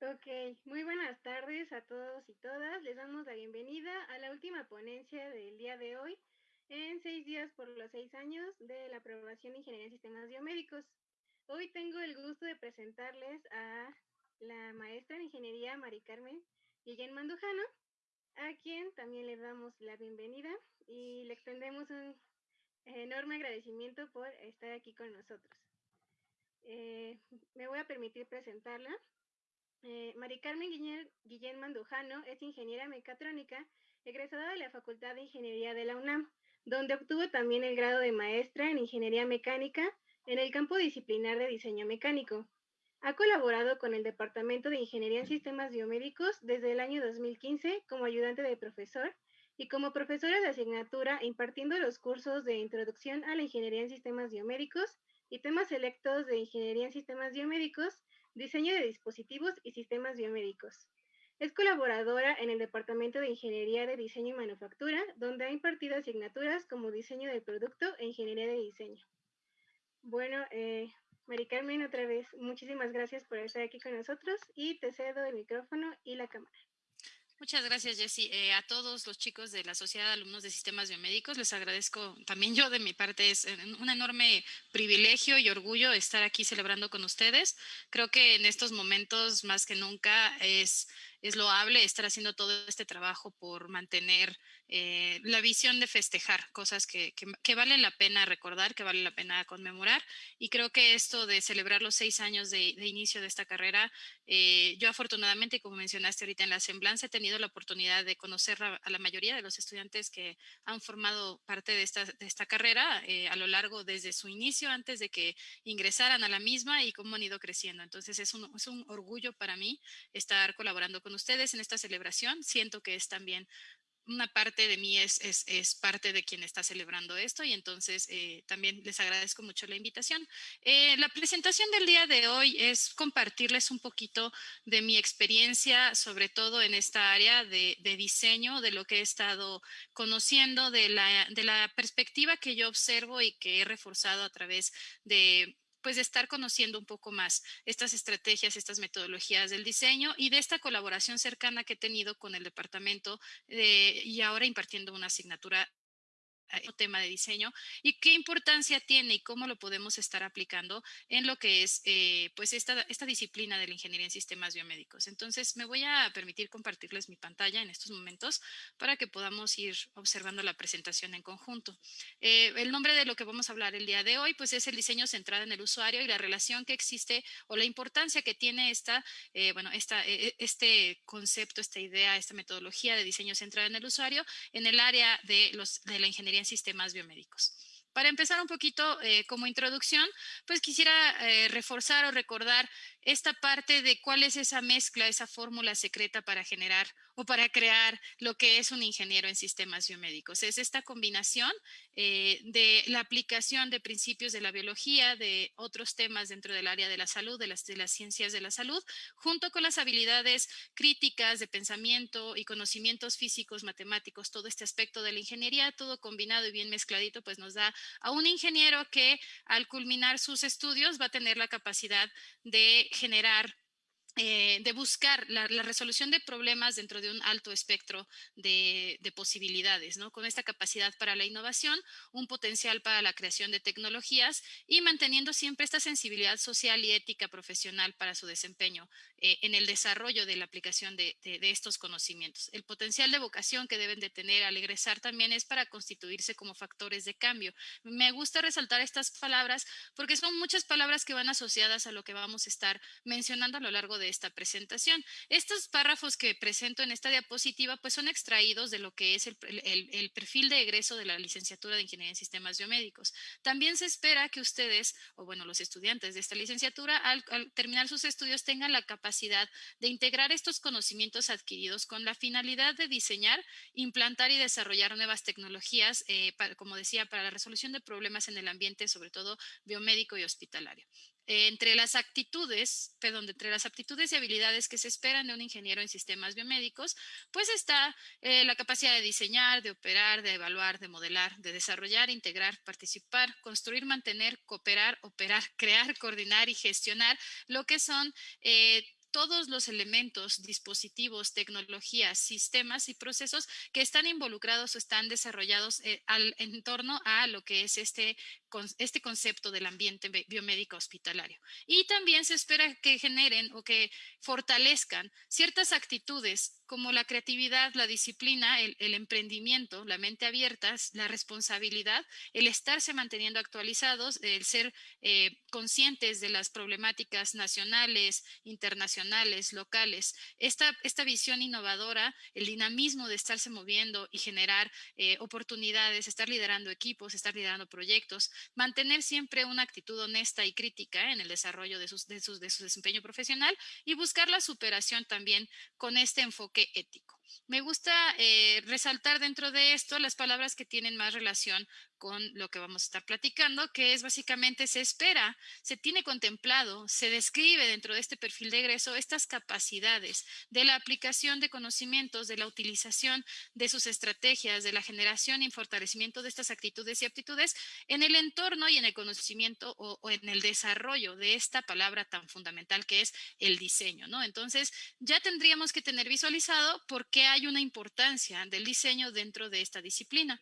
Ok, muy buenas tardes a todos y todas. Les damos la bienvenida a la última ponencia del día de hoy en seis días por los seis años de la aprobación de Ingeniería en Sistemas Biomédicos. Hoy tengo el gusto de presentarles a la maestra en Ingeniería Mari Carmen Guillén Mandujano, a quien también le damos la bienvenida y le extendemos un enorme agradecimiento por estar aquí con nosotros. Eh, me voy a permitir presentarla. Eh, Mari Carmen Guillén, Mandujano es ingeniera mecatrónica, egresada de la Facultad de Ingeniería de la UNAM, donde obtuvo también el grado de maestra en Ingeniería Mecánica en el campo disciplinar de diseño mecánico. Ha colaborado con el Departamento de Ingeniería en Sistemas Biomédicos desde el año 2015 como ayudante de profesor y como profesora de asignatura impartiendo los cursos de Introducción a la Ingeniería en Sistemas Biomédicos y temas selectos de Ingeniería en Sistemas Biomédicos diseño de dispositivos y sistemas biomédicos. Es colaboradora en el Departamento de Ingeniería de Diseño y Manufactura, donde ha impartido asignaturas como diseño del producto e ingeniería de diseño. Bueno, eh, Mari Carmen, otra vez, muchísimas gracias por estar aquí con nosotros y te cedo el micrófono y la cámara. Muchas gracias, Jessy. Eh, a todos los chicos de la Sociedad de Alumnos de Sistemas Biomédicos, les agradezco también yo de mi parte. Es un enorme privilegio y orgullo estar aquí celebrando con ustedes. Creo que en estos momentos, más que nunca, es es loable estar haciendo todo este trabajo por mantener eh, la visión de festejar cosas que, que, vale la pena recordar, que vale la pena conmemorar. Y creo que esto de celebrar los seis años de, inicio de esta carrera, eh, yo afortunadamente, como mencionaste ahorita en la semblanza, he tenido la oportunidad de conocer a, la mayoría de los estudiantes que han formado parte de esta, de esta carrera eh, a lo largo desde su inicio, antes de que ingresaran a la misma y cómo han ido creciendo. Entonces es un, es un orgullo para mí estar colaborando con ustedes en esta celebración. Siento que es también una parte de mí es, es, parte de quien está celebrando esto y entonces eh, también les agradezco mucho la invitación. Eh, la presentación del día de hoy es compartirles un poquito de mi experiencia, sobre todo en esta área de, de diseño, de lo que he estado conociendo, de la, de la perspectiva que yo observo y que he reforzado a través de pues de estar conociendo un poco más estas estrategias, estas metodologías del diseño y de esta colaboración cercana que he tenido con el departamento y ahora impartiendo una asignatura tema de diseño y qué importancia tiene y cómo lo podemos estar aplicando en lo que es eh, pues esta, esta disciplina de la ingeniería en sistemas biomédicos. Entonces me voy a permitir compartirles mi pantalla en estos momentos para que podamos ir observando la presentación en conjunto. Eh, el nombre de lo que vamos a hablar el día de hoy pues es el diseño centrado en el usuario y la relación que existe o la importancia que tiene esta, eh, bueno, esta, este concepto, esta idea, esta metodología de diseño centrado en el usuario en el área de, los, de la ingeniería en sistemas biomédicos. Para empezar un poquito eh, como introducción, pues quisiera eh, reforzar o recordar esta parte de cuál es esa mezcla, esa fórmula secreta para generar o para crear lo que es un ingeniero en sistemas biomédicos. Es esta combinación eh, de la aplicación de principios de la biología, de otros temas dentro del área de la salud, de las, de las ciencias de la salud, junto con las habilidades críticas de pensamiento y conocimientos físicos, matemáticos, todo este aspecto de la ingeniería, todo combinado y bien mezcladito, pues nos da a un ingeniero que al culminar sus estudios va a tener la capacidad de generar eh, de buscar la, resolución de problemas dentro de un alto espectro de, posibilidades, ¿no? con esta capacidad para la innovación, un potencial para la creación de tecnologías y manteniendo siempre esta sensibilidad social y ética profesional para su desempeño eh, en el desarrollo de la aplicación de, de, estos conocimientos. El potencial de vocación que deben de tener al egresar también es para constituirse como factores de cambio. Me gusta resaltar estas palabras porque son muchas palabras que van asociadas a lo que vamos a estar mencionando a lo largo de esta presentación. Estos párrafos que presento en esta diapositiva pues son extraídos de lo que es el, el, perfil de egreso de la licenciatura de Ingeniería en Sistemas Biomédicos. También se espera que ustedes, o bueno, los estudiantes de esta licenciatura, al, terminar sus estudios tengan la capacidad de integrar estos conocimientos adquiridos con la finalidad de diseñar, implantar y desarrollar nuevas tecnologías, eh, como decía, para la resolución de problemas en el ambiente, sobre todo biomédico y hospitalario entre las actitudes, perdón, entre las aptitudes y habilidades que se esperan de un ingeniero en sistemas biomédicos, pues está eh, la capacidad de diseñar, de operar, de evaluar, de modelar, de desarrollar, integrar, participar, construir, mantener, cooperar, operar, crear, coordinar y gestionar lo que son eh, todos los elementos, dispositivos, tecnologías, sistemas y procesos que están involucrados o están desarrollados eh, en torno a lo que es este, este concepto del ambiente biomédico hospitalario. Y también se espera que generen o que fortalezcan ciertas actitudes como la creatividad, la disciplina, el, emprendimiento, la mente abierta, la responsabilidad, el estarse manteniendo actualizados, el ser eh, conscientes de las problemáticas nacionales, internacionales, locales. Esta, esta visión innovadora, el dinamismo de estarse moviendo y generar eh, oportunidades, estar liderando equipos, estar liderando proyectos, mantener siempre una actitud honesta y crítica en el desarrollo de, sus, de, sus, de su desempeño profesional y buscar la superación también con este enfoque ético. Me gusta eh, resaltar dentro de esto las palabras que tienen más relación con lo que vamos a estar platicando, que es básicamente se espera, se tiene contemplado, se describe dentro de este perfil de egreso estas capacidades de la aplicación de conocimientos, de la utilización de sus estrategias, de la generación y fortalecimiento de estas actitudes y aptitudes en el entorno y en el conocimiento o, o en el desarrollo de esta palabra tan fundamental que es el diseño, ¿no? Entonces, ya tendríamos que tener visualizado por qué hay una importancia del diseño dentro de esta disciplina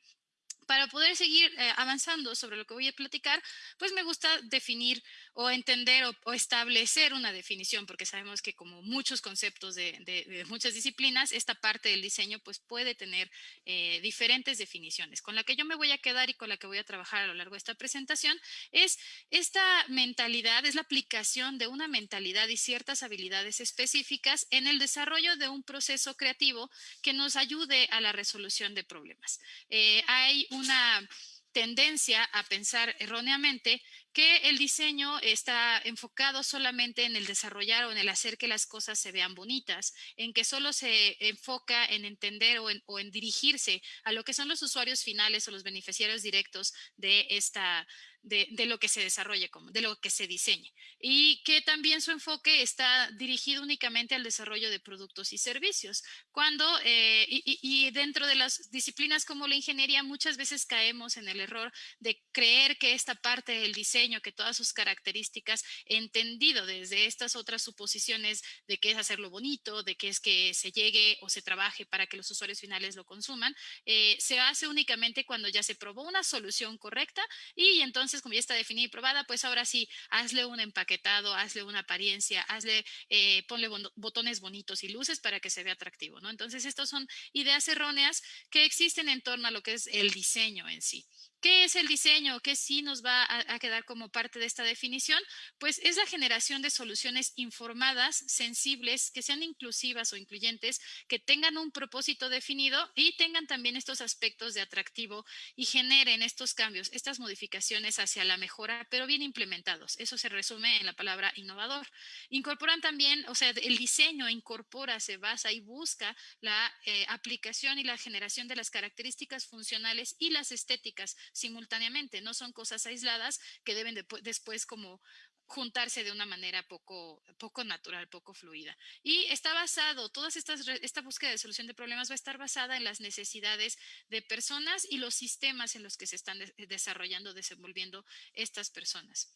para poder seguir eh, avanzando sobre lo que voy a platicar, pues me gusta definir o entender o, establecer una definición, porque sabemos que como muchos conceptos de, muchas disciplinas, esta parte del diseño pues puede tener eh, diferentes definiciones. Con la que yo me voy a quedar y con la que voy a trabajar a lo largo de esta presentación es esta mentalidad, es la aplicación de una mentalidad y ciertas habilidades específicas en el desarrollo de un proceso creativo que nos ayude a la resolución de problemas. Eh, hay una tendencia a pensar erróneamente que el diseño está enfocado solamente en el desarrollar o en el hacer que las cosas se vean bonitas, en que solo se enfoca en entender o en, dirigirse a lo que son los usuarios finales o los beneficiarios directos de esta de, lo que se desarrolle, como, de lo que se diseñe. Y que también su enfoque está dirigido únicamente al desarrollo de productos y servicios. Cuando, eh, y, dentro de las disciplinas como la ingeniería, muchas veces caemos en el error de creer que esta parte del diseño que todas sus características, entendido desde estas otras suposiciones de que es hacerlo bonito, de que es que se llegue o se trabaje para que los usuarios finales lo consuman, eh, se hace únicamente cuando ya se probó una solución correcta y entonces como ya está definida y probada, pues ahora sí, hazle un empaquetado, hazle una apariencia, hazle, eh, ponle botones bonitos y luces para que se vea atractivo, ¿no? Entonces, estas son ideas erróneas que existen en torno a lo que es el diseño en sí. ¿Qué es el diseño? ¿Qué sí nos va a, quedar como parte de esta definición? Pues es la generación de soluciones informadas, sensibles, que sean inclusivas o incluyentes, que tengan un propósito definido y tengan también estos aspectos de atractivo y generen estos cambios, estas modificaciones hacia la mejora, pero bien implementados. Eso se resume en la palabra innovador. Incorporan también, o sea, el diseño incorpora, se basa y busca la eh, aplicación y la generación de las características funcionales y las estéticas simultáneamente, no son cosas aisladas que deben después como juntarse de una manera poco, poco natural, poco fluida. Y está basado, toda esta búsqueda de solución de problemas va a estar basada en las necesidades de personas y los sistemas en los que se están desarrollando, desenvolviendo estas personas.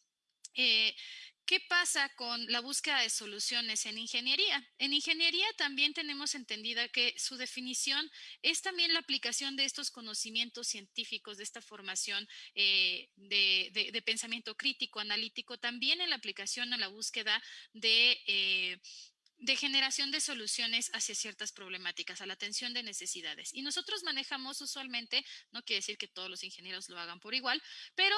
Eh, ¿Qué pasa con la búsqueda de soluciones en ingeniería? En ingeniería también tenemos entendida que su definición es también la aplicación de estos conocimientos científicos, de esta formación eh, de, pensamiento crítico, analítico, también en la aplicación a la búsqueda de... Eh, de generación de soluciones hacia ciertas problemáticas, a la atención de necesidades. Y nosotros manejamos usualmente, no quiere decir que todos los ingenieros lo hagan por igual, pero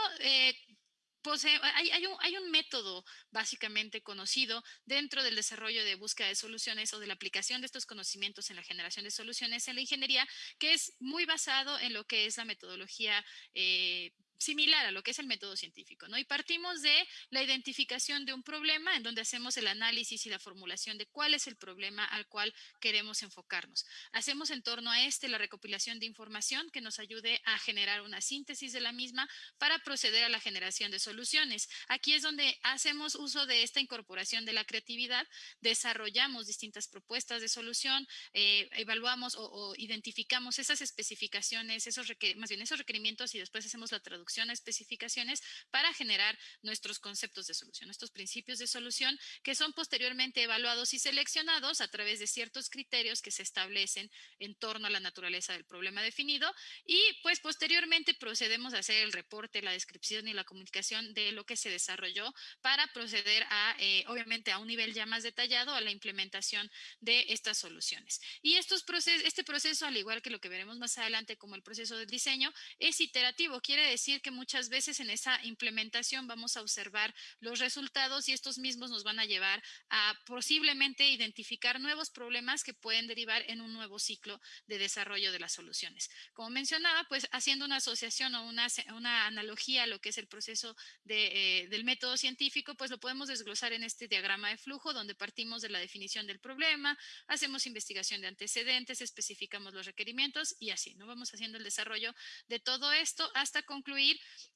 pues, eh, hay, un, hay, un, método básicamente conocido dentro del desarrollo de búsqueda de soluciones o de la aplicación de estos conocimientos en la generación de soluciones en la ingeniería, que es muy basado en lo que es la metodología eh, similar a lo que es el método científico, ¿no? Y partimos de la identificación de un problema en donde hacemos el análisis y la formulación de cuál es el problema al cual queremos enfocarnos. Hacemos en torno a este la recopilación de información que nos ayude a generar una síntesis de la misma para proceder a la generación de soluciones. Aquí es donde hacemos uso de esta incorporación de la creatividad, desarrollamos distintas propuestas de solución, eh, evaluamos o, identificamos esas especificaciones, esos más bien esos requerimientos y después hacemos la traducción a especificaciones para generar nuestros conceptos de solución, nuestros principios de solución que son posteriormente evaluados y seleccionados a través de ciertos criterios que se establecen en torno a la naturaleza del problema definido y pues posteriormente procedemos a hacer el reporte, la descripción y la comunicación de lo que se desarrolló para proceder a, eh, obviamente, a un nivel ya más detallado a la implementación de estas soluciones. Y estos procesos, este proceso, al igual que lo que veremos más adelante como el proceso del diseño, es iterativo. Quiere decir que muchas veces en esa implementación vamos a observar los resultados y estos mismos nos van a llevar a posiblemente identificar nuevos problemas que pueden derivar en un nuevo ciclo de desarrollo de las soluciones. Como mencionaba, pues haciendo una asociación o una, una analogía a lo que es el proceso de, eh, del método científico, pues lo podemos desglosar en este diagrama de flujo donde partimos de la definición del problema, hacemos investigación de antecedentes, especificamos los requerimientos y así, ¿no? Vamos haciendo el desarrollo de todo esto hasta concluir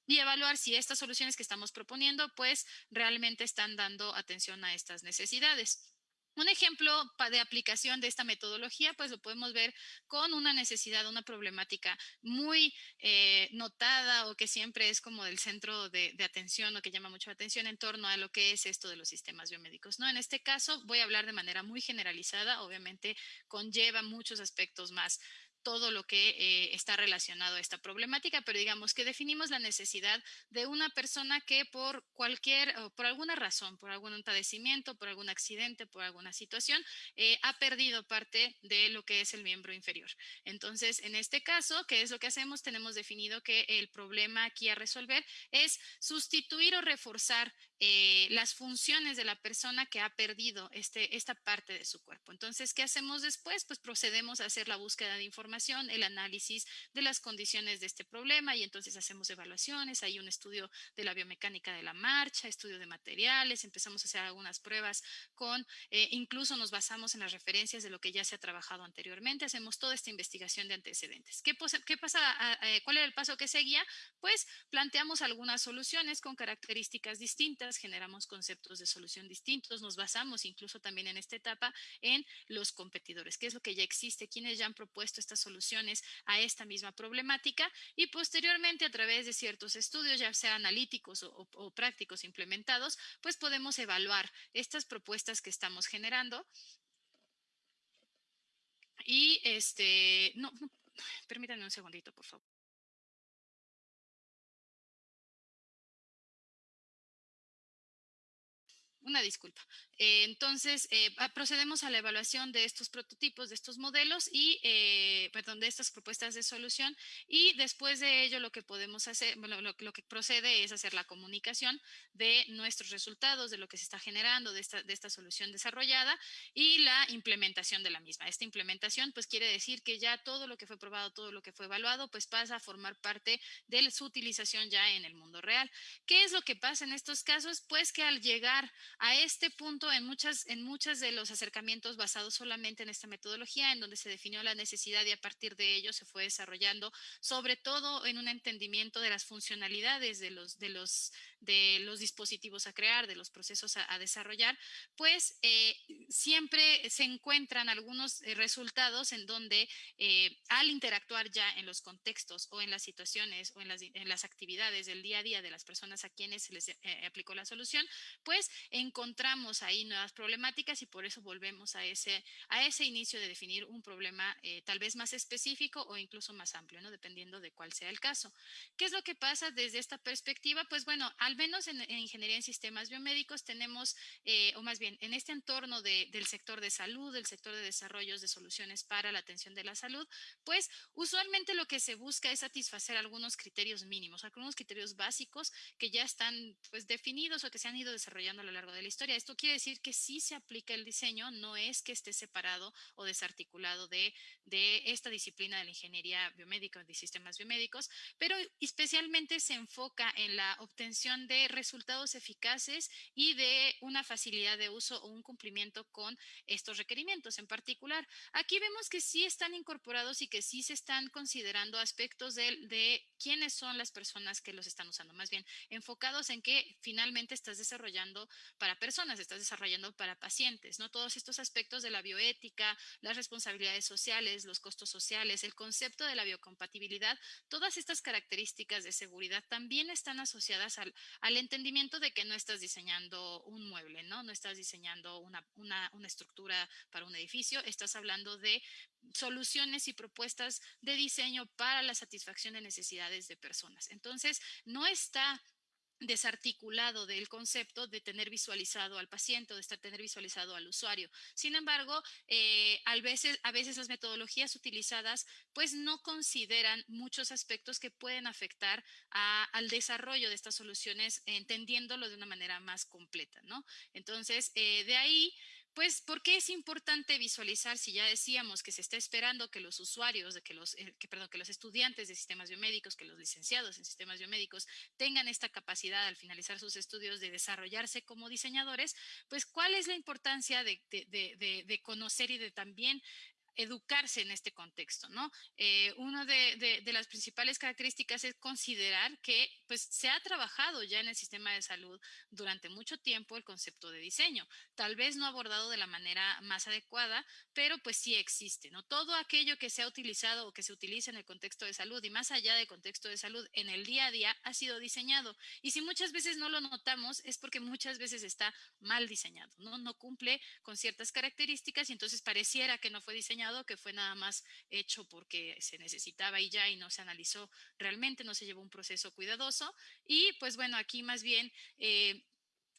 y evaluar si estas soluciones que estamos proponiendo pues realmente están dando atención a estas necesidades. Un ejemplo de aplicación de esta metodología, pues lo podemos ver con una necesidad, una problemática muy eh, notada o que siempre es como del centro de, de, atención o que llama mucho la atención en torno a lo que es esto de los sistemas biomédicos. ¿no? En este caso voy a hablar de manera muy generalizada, obviamente conlleva muchos aspectos más todo lo que eh, está relacionado a esta problemática, pero digamos que definimos la necesidad de una persona que por cualquier, o por alguna razón, por algún padecimiento, por algún accidente, por alguna situación, eh, ha perdido parte de lo que es el miembro inferior. Entonces, en este caso, ¿qué es lo que hacemos? Tenemos definido que el problema aquí a resolver es sustituir o reforzar eh, las funciones de la persona que ha perdido este, esta parte de su cuerpo. Entonces, ¿qué hacemos después? Pues procedemos a hacer la búsqueda de información, el análisis de las condiciones de este problema y entonces hacemos evaluaciones, hay un estudio de la biomecánica de la marcha, estudio de materiales, empezamos a hacer algunas pruebas con, eh, incluso nos basamos en las referencias de lo que ya se ha trabajado anteriormente, hacemos toda esta investigación de antecedentes. ¿Qué, qué pasa? ¿Cuál era el paso que seguía? Pues planteamos algunas soluciones con características distintas generamos conceptos de solución distintos, nos basamos incluso también en esta etapa en los competidores, qué es lo que ya existe, quienes ya han propuesto estas soluciones a esta misma problemática y posteriormente a través de ciertos estudios, ya sea analíticos o, prácticos implementados, pues podemos evaluar estas propuestas que estamos generando y este, no permítanme un segundito, por favor. Una disculpa. Eh, entonces, eh, procedemos a la evaluación de estos prototipos, de estos modelos y, eh, perdón, de estas propuestas de solución y después de ello lo que podemos hacer, bueno, lo, que procede es hacer la comunicación de nuestros resultados, de lo que se está generando, de esta, de esta solución desarrollada y la implementación de la misma. Esta implementación pues quiere decir que ya todo lo que fue probado, todo lo que fue evaluado pues pasa a formar parte de su utilización ya en el mundo real. ¿Qué es lo que pasa en estos casos? Pues que al llegar a este punto, en muchas, en muchas de los acercamientos basados solamente en esta metodología, en donde se definió la necesidad y a partir de ello se fue desarrollando, sobre todo en un entendimiento de las funcionalidades de los, de los, de los dispositivos a crear, de los procesos a, desarrollar, pues eh, siempre se encuentran algunos eh, resultados en donde eh, al interactuar ya en los contextos o en las situaciones o en las, en las actividades del día a día de las personas a quienes se les aplicó la solución, pues en encontramos ahí nuevas problemáticas y por eso volvemos a ese, a ese inicio de definir un problema eh, tal vez más específico o incluso más amplio, ¿no? dependiendo de cuál sea el caso. ¿Qué es lo que pasa desde esta perspectiva? Pues bueno, al menos en, ingeniería en sistemas biomédicos tenemos, eh, o más bien en este entorno del sector de salud, del sector de desarrollos de soluciones para la atención de la salud, pues usualmente lo que se busca es satisfacer algunos criterios mínimos, algunos criterios básicos que ya están pues definidos o que se han ido desarrollando a lo largo de de la historia. Esto quiere decir que sí se aplica el diseño, no es que esté separado o desarticulado de, de esta disciplina de la ingeniería biomédica o de sistemas biomédicos, pero especialmente se enfoca en la obtención de resultados eficaces y de una facilidad de uso o un cumplimiento con estos requerimientos en particular. Aquí vemos que sí están incorporados y que sí se están considerando aspectos de, de quiénes son las personas que los están usando, más bien enfocados en que finalmente estás desarrollando para personas, estás desarrollando para pacientes, ¿no? Todos estos aspectos de la bioética, las responsabilidades sociales, los costos sociales, el concepto de la biocompatibilidad, todas estas características de seguridad también están asociadas al, entendimiento de que no estás diseñando un mueble, ¿no? No estás diseñando una estructura para un edificio, estás hablando de soluciones y propuestas de diseño para la satisfacción de necesidades de personas. Entonces, no está desarticulado del concepto de tener visualizado al paciente o de estar tener visualizado al usuario. Sin embargo, eh, a, veces, a veces las metodologías utilizadas pues no consideran muchos aspectos que pueden afectar al desarrollo de estas soluciones entendiéndolo de una manera más completa, ¿no? Entonces, eh, de ahí pues, ¿por qué es importante visualizar si ya decíamos que se está esperando que los usuarios, que los, eh, que, perdón, que los estudiantes de sistemas biomédicos, que los licenciados en sistemas biomédicos tengan esta capacidad al finalizar sus estudios de desarrollarse como diseñadores? Pues, ¿cuál es la importancia de conocer y de también educarse en este contexto, ¿no? Eh, una de, las principales características es considerar que pues, se ha trabajado ya en el sistema de salud durante mucho tiempo el concepto de diseño, tal vez no abordado de la manera más adecuada, pero pues sí existe, ¿no? Todo aquello que se ha utilizado o que se utiliza en el contexto de salud y más allá del contexto de salud en el día a día ha sido diseñado. Y si muchas veces no lo notamos es porque muchas veces está mal diseñado. No cumple con ciertas características y entonces pareciera que no fue diseñado que fue nada más hecho porque se necesitaba y ya y no se analizó realmente, no se llevó un proceso cuidadoso. Y pues bueno, aquí más bien... Eh,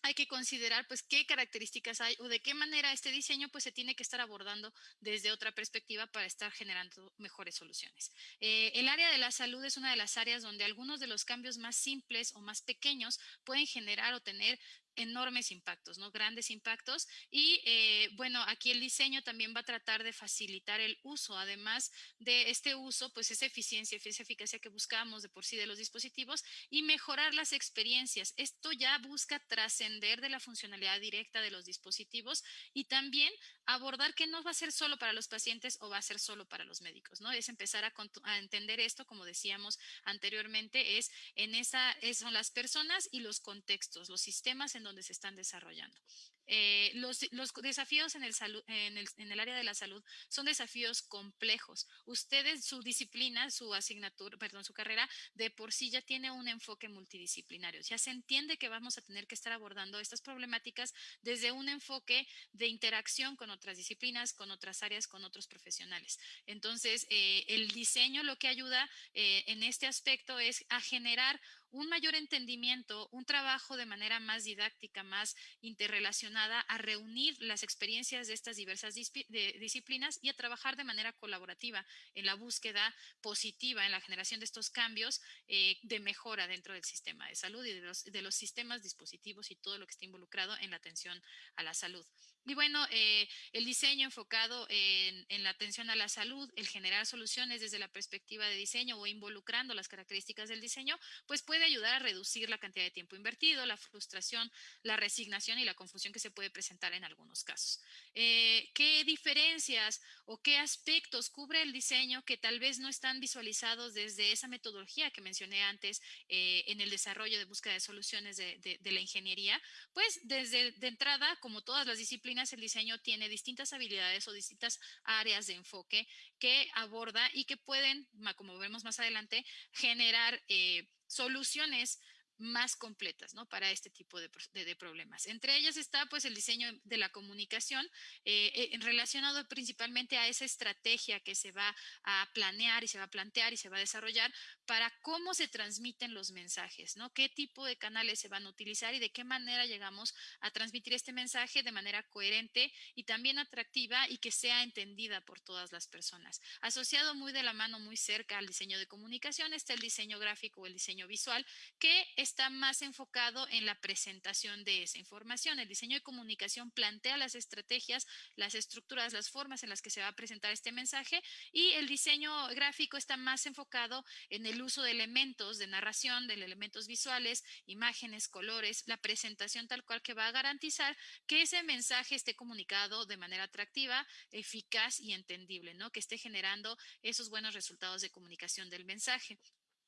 hay que considerar pues qué características hay o de qué manera este diseño pues se tiene que estar abordando desde otra perspectiva para estar generando mejores soluciones. Eh, el área de la salud es una de las áreas donde algunos de los cambios más simples o más pequeños pueden generar o tener enormes impactos, ¿no? Grandes impactos. Y eh, bueno, aquí el diseño también va a tratar de facilitar el uso, además de este uso, pues esa eficiencia, esa eficacia que buscamos de por sí de los dispositivos y mejorar las experiencias. Esto ya busca trascender de la funcionalidad directa de los dispositivos y también abordar que no va a ser solo para los pacientes o va a ser solo para los médicos, ¿no? Es empezar a, entender esto, como decíamos anteriormente, es en esa, es, son las personas y los contextos, los sistemas en donde se están desarrollando. Eh, los, desafíos en el, área de la salud son desafíos complejos. Ustedes, su disciplina, su asignatura, perdón, su carrera, de por sí ya tiene un enfoque multidisciplinario. Ya se entiende que vamos a tener que estar abordando estas problemáticas desde un enfoque de interacción con otras disciplinas, con otras áreas, con otros profesionales. Entonces, eh, el diseño lo que ayuda eh, en este aspecto es a generar un mayor entendimiento, un trabajo de manera más didáctica, más interrelacionada, a reunir las experiencias de estas diversas disciplinas y a trabajar de manera colaborativa en la búsqueda positiva, en la generación de estos cambios eh, de mejora dentro del sistema de salud y de los, de los, sistemas, dispositivos y todo lo que está involucrado en la atención a la salud. Y bueno, eh, el diseño enfocado en, en la atención a la salud, el generar soluciones desde la perspectiva de diseño o involucrando las características del diseño, pues puede ayudar a reducir la cantidad de tiempo invertido, la frustración, la resignación y la confusión que se puede presentar en algunos casos. Eh, ¿Qué diferencias o qué aspectos cubre el diseño que tal vez no están visualizados desde esa metodología que mencioné antes eh, en el desarrollo de búsqueda de soluciones de la ingeniería? Pues desde de entrada, como todas las disciplinas, el diseño tiene distintas habilidades o distintas áreas de enfoque que aborda y que pueden, como vemos más adelante, generar eh, soluciones más completas ¿no? para este tipo de, de, de, problemas. Entre ellas está pues el diseño de la comunicación eh, eh, relacionado principalmente a esa estrategia que se va a planear y se va a plantear y se va a desarrollar para cómo se transmiten los mensajes, ¿no? qué tipo de canales se van a utilizar y de qué manera llegamos a transmitir este mensaje de manera coherente y también atractiva y que sea entendida por todas las personas. Asociado muy de la mano, muy cerca al diseño de comunicación está el diseño gráfico o el diseño visual que es está más enfocado en la presentación de esa información. El diseño de comunicación plantea las estrategias, las estructuras, las formas en las que se va a presentar este mensaje y el diseño gráfico está más enfocado en el uso de elementos de narración, de elementos visuales, imágenes, colores, la presentación tal cual que va a garantizar que ese mensaje esté comunicado de manera atractiva, eficaz y entendible, ¿no? Que esté generando esos buenos resultados de comunicación del mensaje.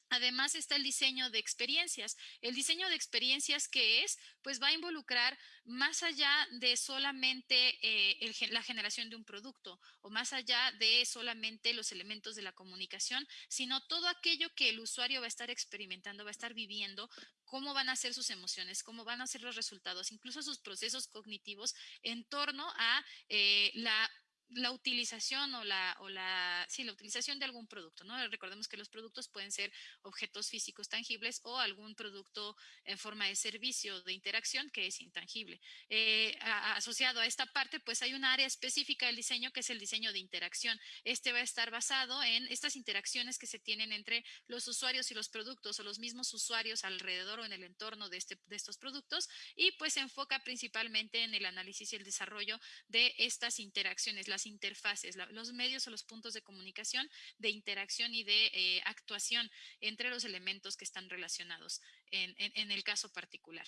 Además está el diseño de experiencias. El diseño de experiencias que es, pues va a involucrar más allá de solamente eh, la generación de un producto o más allá de solamente los elementos de la comunicación, sino todo aquello que el usuario va a estar experimentando, va a estar viviendo, cómo van a ser sus emociones, cómo van a ser los resultados, incluso sus procesos cognitivos en torno a eh, la la utilización o la, o la, sí, la utilización de algún producto, ¿no? Recordemos que los productos pueden ser objetos físicos tangibles o algún producto en forma de servicio de interacción que es intangible. Eh, asociado a esta parte, pues hay un área específica del diseño que es el diseño de interacción. Este va a estar basado en estas interacciones que se tienen entre los usuarios y los productos o los mismos usuarios alrededor o en el entorno de, este, de estos productos y pues se enfoca principalmente en el análisis y el desarrollo de estas interacciones, interfaces, los medios o los puntos de comunicación, de interacción y de eh, actuación entre los elementos que están relacionados en el caso particular.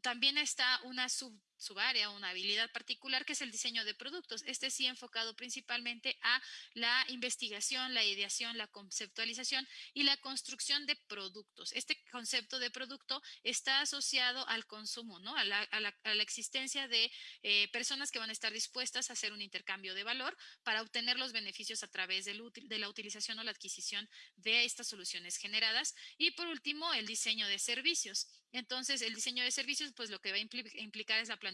También está una sub subárea, una habilidad particular que es el diseño de productos. Este sí enfocado principalmente a la investigación, la ideación, la conceptualización y la construcción de productos. Este concepto de producto está asociado al consumo, ¿no? a, la, existencia de eh, personas que van a estar dispuestas a hacer un intercambio de valor para obtener los beneficios a través de la utilización o la adquisición de estas soluciones generadas. Y por último, el diseño de servicios. Entonces, el diseño de servicios, pues lo que va a implicar es la planificación,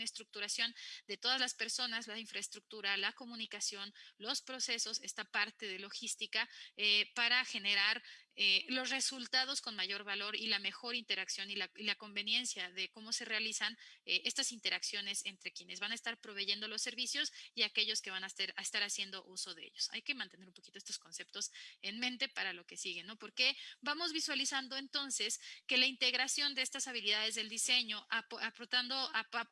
estructuración de todas las personas, la infraestructura, la comunicación, los procesos, esta parte de logística eh, para generar eh, los resultados con mayor valor y la mejor interacción y la, conveniencia de cómo se realizan eh, estas interacciones entre quienes van a estar proveyendo los servicios y aquellos que van a estar, haciendo uso de ellos. Hay que mantener un poquito estos conceptos en mente para lo que sigue, ¿no? Porque vamos visualizando entonces que la integración de estas habilidades del diseño aportando,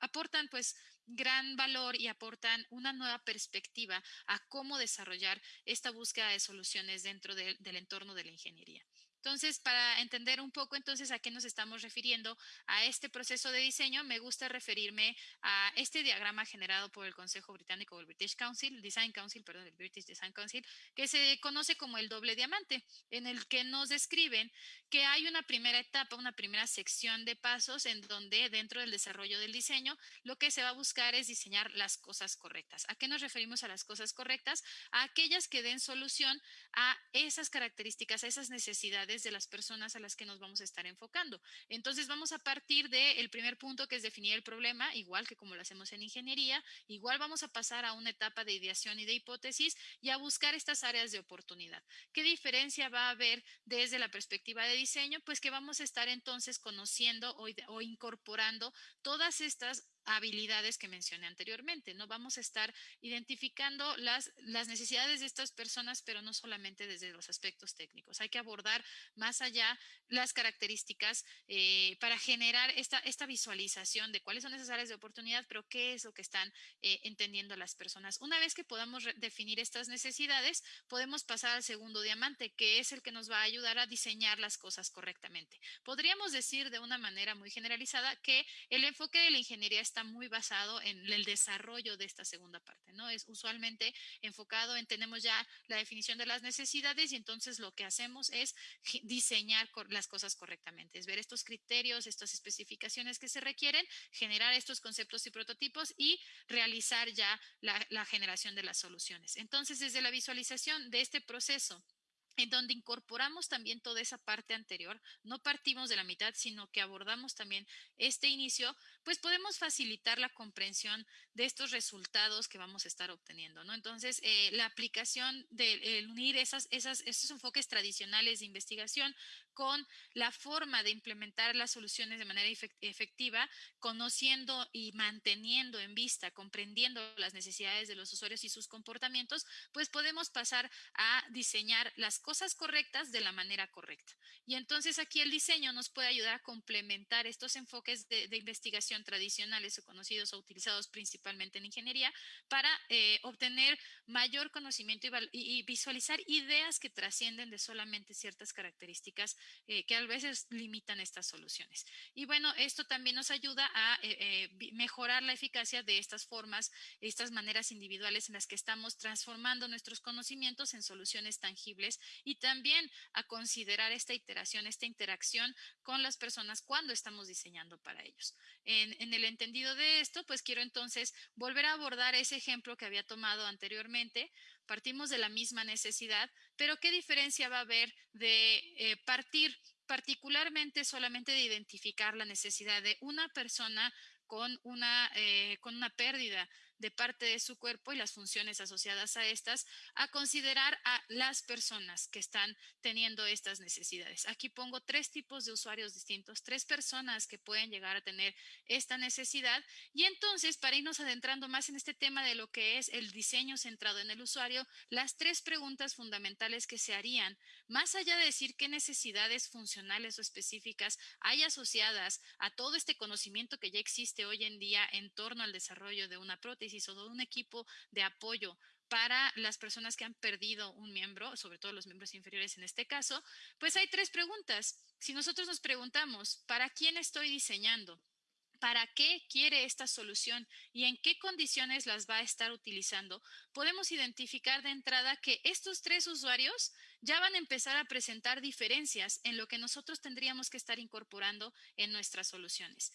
aportan pues gran valor y aportan una nueva perspectiva a cómo desarrollar esta búsqueda de soluciones dentro del entorno de la ingeniería. Entonces, para entender un poco entonces a qué nos estamos refiriendo a este proceso de diseño, me gusta referirme a este diagrama generado por el Consejo Británico, el British Council, Design Council, perdón, el British Design Council, que se conoce como el doble diamante, en el que nos describen que hay una primera etapa, una primera sección de pasos en donde dentro del desarrollo del diseño, lo que se va a buscar es diseñar las cosas correctas. ¿A qué nos referimos a las cosas correctas? A aquellas que den solución a esas características, a esas necesidades de las personas a las que nos vamos a estar enfocando. Entonces vamos a partir del primer punto que es definir el problema, igual que como lo hacemos en ingeniería, igual vamos a pasar a una etapa de ideación y de hipótesis y a buscar estas áreas de oportunidad. ¿Qué diferencia va a haber desde la perspectiva de diseño? Pues que vamos a estar entonces conociendo o, o incorporando todas estas habilidades que mencioné anteriormente, ¿no? Vamos a estar identificando las, las necesidades de estas personas, pero no solamente desde los aspectos técnicos. Hay que abordar más allá las características eh, para generar esta, esta visualización de cuáles son esas áreas de oportunidad, pero qué es lo que están eh, entendiendo las personas. Una vez que podamos definir estas necesidades, podemos pasar al segundo diamante, que es el que nos va a ayudar a diseñar las cosas correctamente. Podríamos decir de una manera muy generalizada que el enfoque de la ingeniería está muy basado en el desarrollo de esta segunda parte, ¿no? Es usualmente enfocado en tenemos ya la definición de las necesidades y entonces lo que hacemos es diseñar las cosas correctamente, es ver estos criterios, estas especificaciones que se requieren, generar estos conceptos y prototipos y realizar ya la, la generación de las soluciones. Entonces, desde la visualización de este proceso, en donde incorporamos también toda esa parte anterior, no partimos de la mitad, sino que abordamos también este inicio, pues podemos facilitar la comprensión de estos resultados que vamos a estar obteniendo, ¿no? Entonces, eh, la aplicación de unir esos enfoques tradicionales de investigación con la forma de implementar las soluciones de manera efectiva, conociendo y manteniendo en vista, comprendiendo las necesidades de los usuarios y sus comportamientos, pues podemos pasar a diseñar las cosas correctas de la manera correcta. Y entonces aquí el diseño nos puede ayudar a complementar estos enfoques de, investigación tradicionales o conocidos o utilizados principalmente en ingeniería para eh, obtener mayor conocimiento y, y visualizar ideas que trascienden de solamente ciertas características eh, que a veces limitan estas soluciones. Y bueno, esto también nos ayuda a eh, eh, mejorar la eficacia de estas formas, estas maneras individuales en las que estamos transformando nuestros conocimientos en soluciones tangibles y también a considerar esta iteración, esta interacción con las personas cuando estamos diseñando para ellos. En, en el entendido de esto, pues quiero entonces volver a abordar ese ejemplo que había tomado anteriormente. Partimos de la misma necesidad, pero ¿qué diferencia va a haber de eh, partir particularmente solamente de identificar la necesidad de una persona con una, eh, con una pérdida de parte de su cuerpo y las funciones asociadas a estas, a considerar a las personas que están teniendo estas necesidades. Aquí pongo tres tipos de usuarios distintos, tres personas que pueden llegar a tener esta necesidad. Y entonces, para irnos adentrando más en este tema de lo que es el diseño centrado en el usuario, las tres preguntas fundamentales que se harían, más allá de decir qué necesidades funcionales o específicas hay asociadas a todo este conocimiento que ya existe hoy en día en torno al desarrollo de una prótesis, o de un equipo de apoyo para las personas que han perdido un miembro, sobre todo los miembros inferiores en este caso, pues hay tres preguntas. Si nosotros nos preguntamos, ¿para quién estoy diseñando? ¿Para qué quiere esta solución y en qué condiciones las va a estar utilizando? Podemos identificar de entrada que estos tres usuarios ya van a empezar a presentar diferencias en lo que nosotros tendríamos que estar incorporando en nuestras soluciones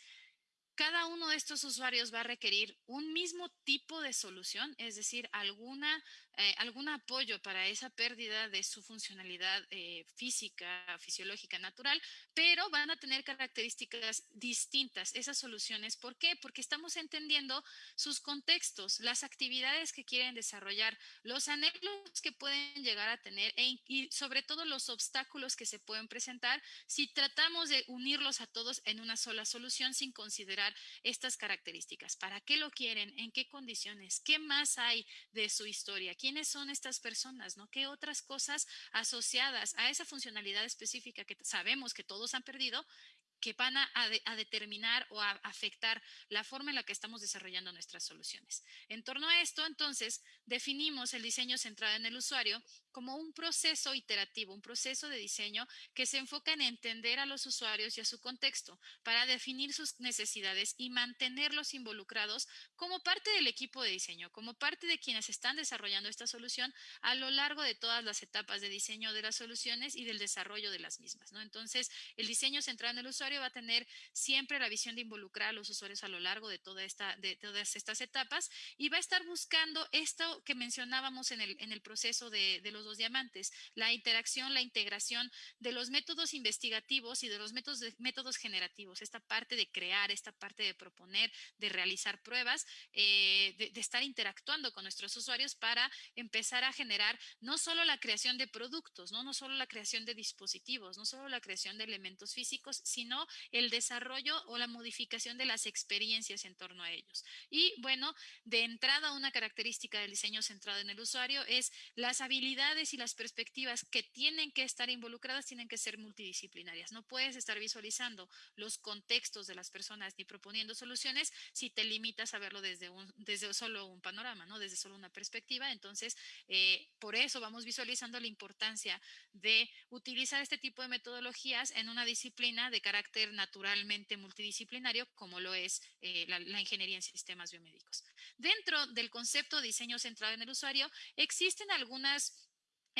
cada uno de estos usuarios va a requerir un mismo tipo de solución, es decir, alguna eh, algún apoyo para esa pérdida de su funcionalidad eh, física, fisiológica, natural, pero van a tener características distintas esas soluciones. ¿Por qué? Porque estamos entendiendo sus contextos, las actividades que quieren desarrollar, los anhelos que pueden llegar a tener e y sobre todo los obstáculos que se pueden presentar si tratamos de unirlos a todos en una sola solución sin considerar estas características. ¿Para qué lo quieren? ¿En qué condiciones? ¿Qué más hay de su historia? Quiénes son estas personas, ¿no? ¿Qué otras cosas asociadas a esa funcionalidad específica que sabemos que todos han perdido que van a, determinar o a afectar la forma en la que estamos desarrollando nuestras soluciones. En torno a esto, entonces, definimos el diseño centrado en el usuario como un proceso iterativo, un proceso de diseño que se enfoca en entender a los usuarios y a su contexto para definir sus necesidades y mantenerlos involucrados como parte del equipo de diseño, como parte de quienes están desarrollando esta solución a lo largo de todas las etapas de diseño de las soluciones y del desarrollo de las mismas. ¿no? Entonces, el diseño centrado en el usuario va a tener siempre la visión de involucrar a los usuarios a lo largo de, toda esta, de todas estas etapas y va a estar buscando esto que mencionábamos en el, en el proceso de, de los dos diamantes, la interacción, la integración de los métodos investigativos y de los métodos, métodos generativos, esta parte de crear, esta parte de proponer, de realizar pruebas, eh, de, estar interactuando con nuestros usuarios para empezar a generar no solo la creación de productos, ¿no? no solo la creación de dispositivos, no solo la creación de elementos físicos, sino el desarrollo o la modificación de las experiencias en torno a ellos. Y bueno, de entrada una característica del diseño centrado en el usuario es las habilidades y las perspectivas que tienen que estar involucradas tienen que ser multidisciplinarias. No puedes estar visualizando los contextos de las personas ni proponiendo soluciones si te limitas a verlo desde, un, desde solo un panorama, ¿no? desde solo una perspectiva. Entonces, eh, por eso vamos visualizando la importancia de utilizar este tipo de metodologías en una disciplina de carácter naturalmente multidisciplinario, como lo es eh, la, la ingeniería en sistemas biomédicos. Dentro del concepto de diseño centrado en el usuario, existen algunas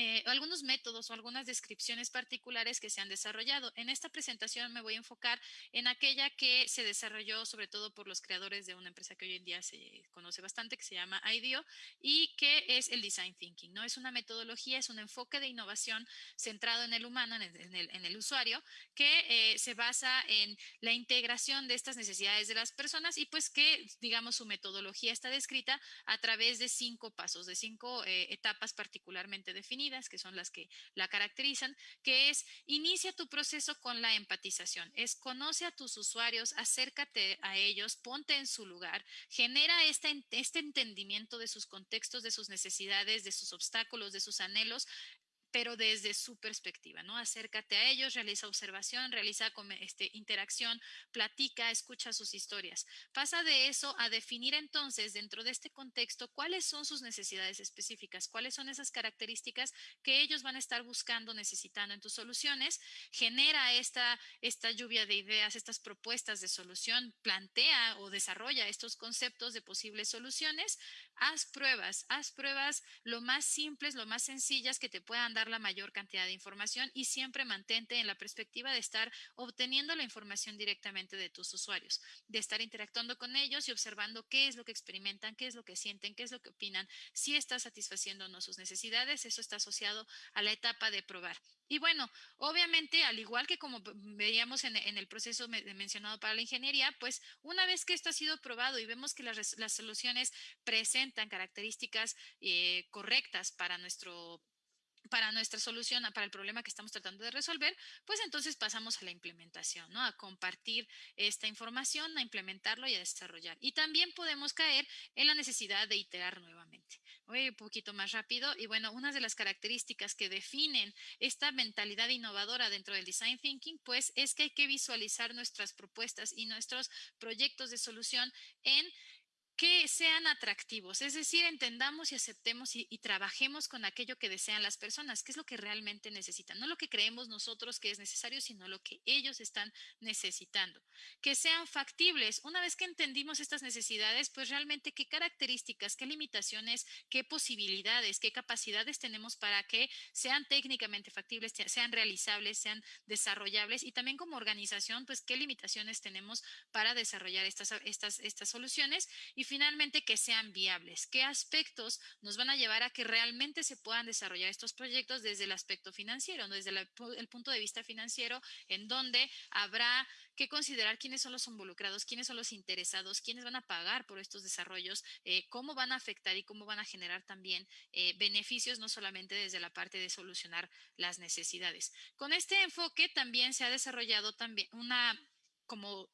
eh, algunos métodos o algunas descripciones particulares que se han desarrollado. En esta presentación me voy a enfocar en aquella que se desarrolló sobre todo por los creadores de una empresa que hoy en día se conoce bastante, que se llama IDEO, y que es el Design Thinking. ¿no? Es una metodología, es un enfoque de innovación centrado en el humano, en el, en el, usuario, que eh, se basa en la integración de estas necesidades de las personas y pues que, digamos, su metodología está descrita a través de cinco pasos, de cinco eh, etapas particularmente definidas que son las que la caracterizan, que es inicia tu proceso con la empatización, es conoce a tus usuarios, acércate a ellos, ponte en su lugar, genera este, este entendimiento de sus contextos, de sus necesidades, de sus obstáculos, de sus anhelos, pero desde su perspectiva, ¿no? Acércate a ellos, realiza observación, realiza este, interacción, platica, escucha sus historias. Pasa de eso a definir entonces dentro de este contexto cuáles son sus necesidades específicas, cuáles son esas características que ellos van a estar buscando, necesitando en tus soluciones. Genera esta, esta lluvia de ideas, estas propuestas de solución, plantea o desarrolla estos conceptos de posibles soluciones. Haz pruebas, haz pruebas lo más simples, lo más sencillas que te puedan dar la mayor cantidad de información y siempre mantente en la perspectiva de estar obteniendo la información directamente de tus usuarios, de estar interactuando con ellos y observando qué es lo que experimentan, qué es lo que sienten, qué es lo que opinan, si está satisfaciendo o no sus necesidades. Eso está asociado a la etapa de probar. Y bueno, obviamente, al igual que como veíamos en, el proceso mencionado para la ingeniería, pues una vez que esto ha sido probado y vemos que las, soluciones presentan características eh, correctas para nuestro para nuestra solución, para el problema que estamos tratando de resolver, pues entonces pasamos a la implementación, ¿no? A compartir esta información, a implementarlo y a desarrollar. Y también podemos caer en la necesidad de iterar nuevamente. Voy un poquito más rápido. Y bueno, una de las características que definen esta mentalidad innovadora dentro del design thinking, pues es que hay que visualizar nuestras propuestas y nuestros proyectos de solución en que sean atractivos, es decir, entendamos y aceptemos y, trabajemos con aquello que desean las personas, que es lo que realmente necesitan, no lo que creemos nosotros que es necesario, sino lo que ellos están necesitando. Que sean factibles. Una vez que entendimos estas necesidades, pues realmente qué características, qué limitaciones, qué posibilidades, qué capacidades tenemos para que sean técnicamente factibles, sean realizables, sean desarrollables y también como organización, pues qué limitaciones tenemos para desarrollar estas, estas, estas soluciones y finalmente que sean viables. ¿Qué aspectos nos van a llevar a que realmente se puedan desarrollar estos proyectos desde el aspecto financiero, desde el punto de vista financiero, en donde habrá que considerar quiénes son los involucrados, quiénes son los interesados, quiénes van a pagar por estos desarrollos, eh, cómo van a afectar y cómo van a generar también eh, beneficios, no solamente desde la parte de solucionar las necesidades. Con este enfoque también se ha desarrollado también una como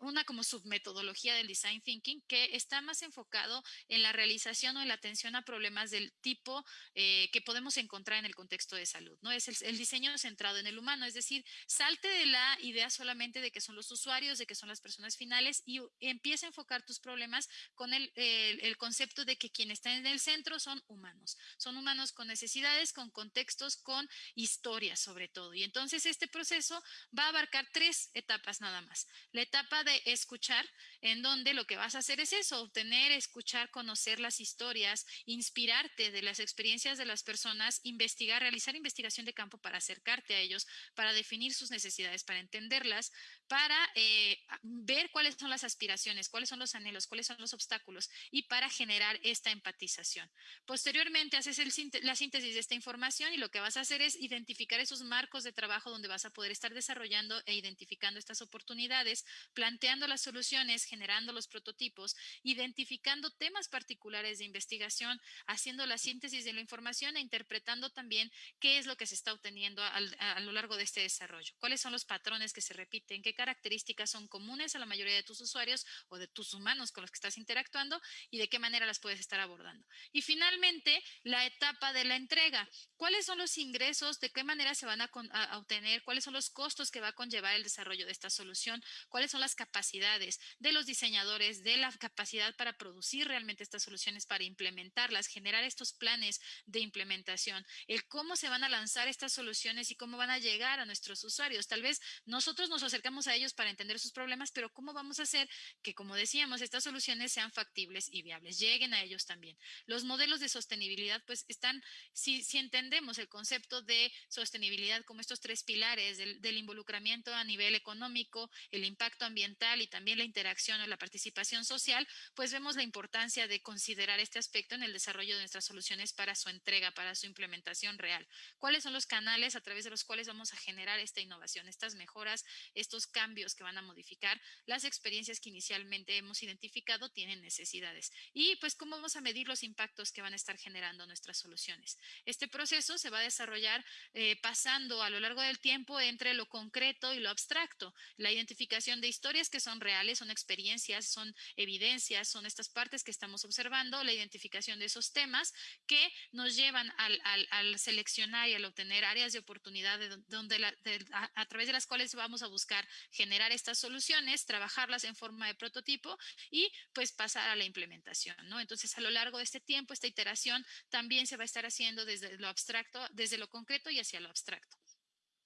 una como submetodología del design thinking que está más enfocado en la realización o en la atención a problemas del tipo eh, que podemos encontrar en el contexto de salud, ¿no? Es el, diseño centrado en el humano, es decir, salte de la idea solamente de que son los usuarios, de que son las personas finales y empieza a enfocar tus problemas con el, el concepto de que quienes están en el centro son humanos, son humanos con necesidades, con contextos, con historias sobre todo. Y entonces este proceso va a abarcar tres etapas nada más. La etapa de escuchar, en donde lo que vas a hacer es eso, obtener, escuchar, conocer las historias, inspirarte de las experiencias de las personas, investigar, realizar investigación de campo para acercarte a ellos, para definir sus necesidades, para entenderlas, para eh, ver cuáles son las aspiraciones, cuáles son los anhelos, cuáles son los obstáculos y para generar esta empatización. Posteriormente haces la síntesis de esta información y lo que vas a hacer es identificar esos marcos de trabajo donde vas a poder estar desarrollando e identificando estas oportunidades, planteando las soluciones, generando los prototipos, identificando temas particulares de investigación, haciendo la síntesis de la información e interpretando también qué es lo que se está obteniendo a, lo largo de este desarrollo, cuáles son los patrones que se repiten, qué características son comunes a la mayoría de tus usuarios o de tus humanos con los que estás interactuando y de qué manera las puedes estar abordando. Y finalmente, la etapa de la entrega. ¿Cuáles son los ingresos? ¿De qué manera se van a, a obtener? ¿Cuáles son los costos que va a conllevar el desarrollo de esta solución? ¿Cuáles son las capacidades de los diseñadores, de la capacidad para producir realmente estas soluciones, para implementarlas, generar estos planes de implementación, el cómo se van a lanzar estas soluciones y cómo van a llegar a nuestros usuarios. Tal vez nosotros nos acercamos a ellos para entender sus problemas, pero cómo vamos a hacer que, como decíamos, estas soluciones sean factibles y viables, lleguen a ellos también. Los modelos de sostenibilidad, pues están, si, si entendemos el concepto de sostenibilidad como estos tres pilares del, del involucramiento a nivel económico, el impacto ambiental, y también la interacción o la participación social, pues vemos la importancia de considerar este aspecto en el desarrollo de nuestras soluciones para su entrega, para su implementación real. ¿Cuáles son los canales a través de los cuales vamos a generar esta innovación, estas mejoras, estos cambios que van a modificar las experiencias que inicialmente hemos identificado tienen necesidades? Y pues cómo vamos a medir los impactos que van a estar generando nuestras soluciones. Este proceso se va a desarrollar eh, pasando a lo largo del tiempo entre lo concreto y lo abstracto, la identificación de historias que son reales, son experiencias, son evidencias, son estas partes que estamos observando, la identificación de esos temas que nos llevan al, seleccionar y al obtener áreas de oportunidad donde a, través de las cuales vamos a buscar generar estas soluciones, trabajarlas en forma de prototipo y pues pasar a la implementación, ¿no? Entonces, a lo largo de este tiempo, esta iteración también se va a estar haciendo desde lo abstracto, desde lo concreto y hacia lo abstracto.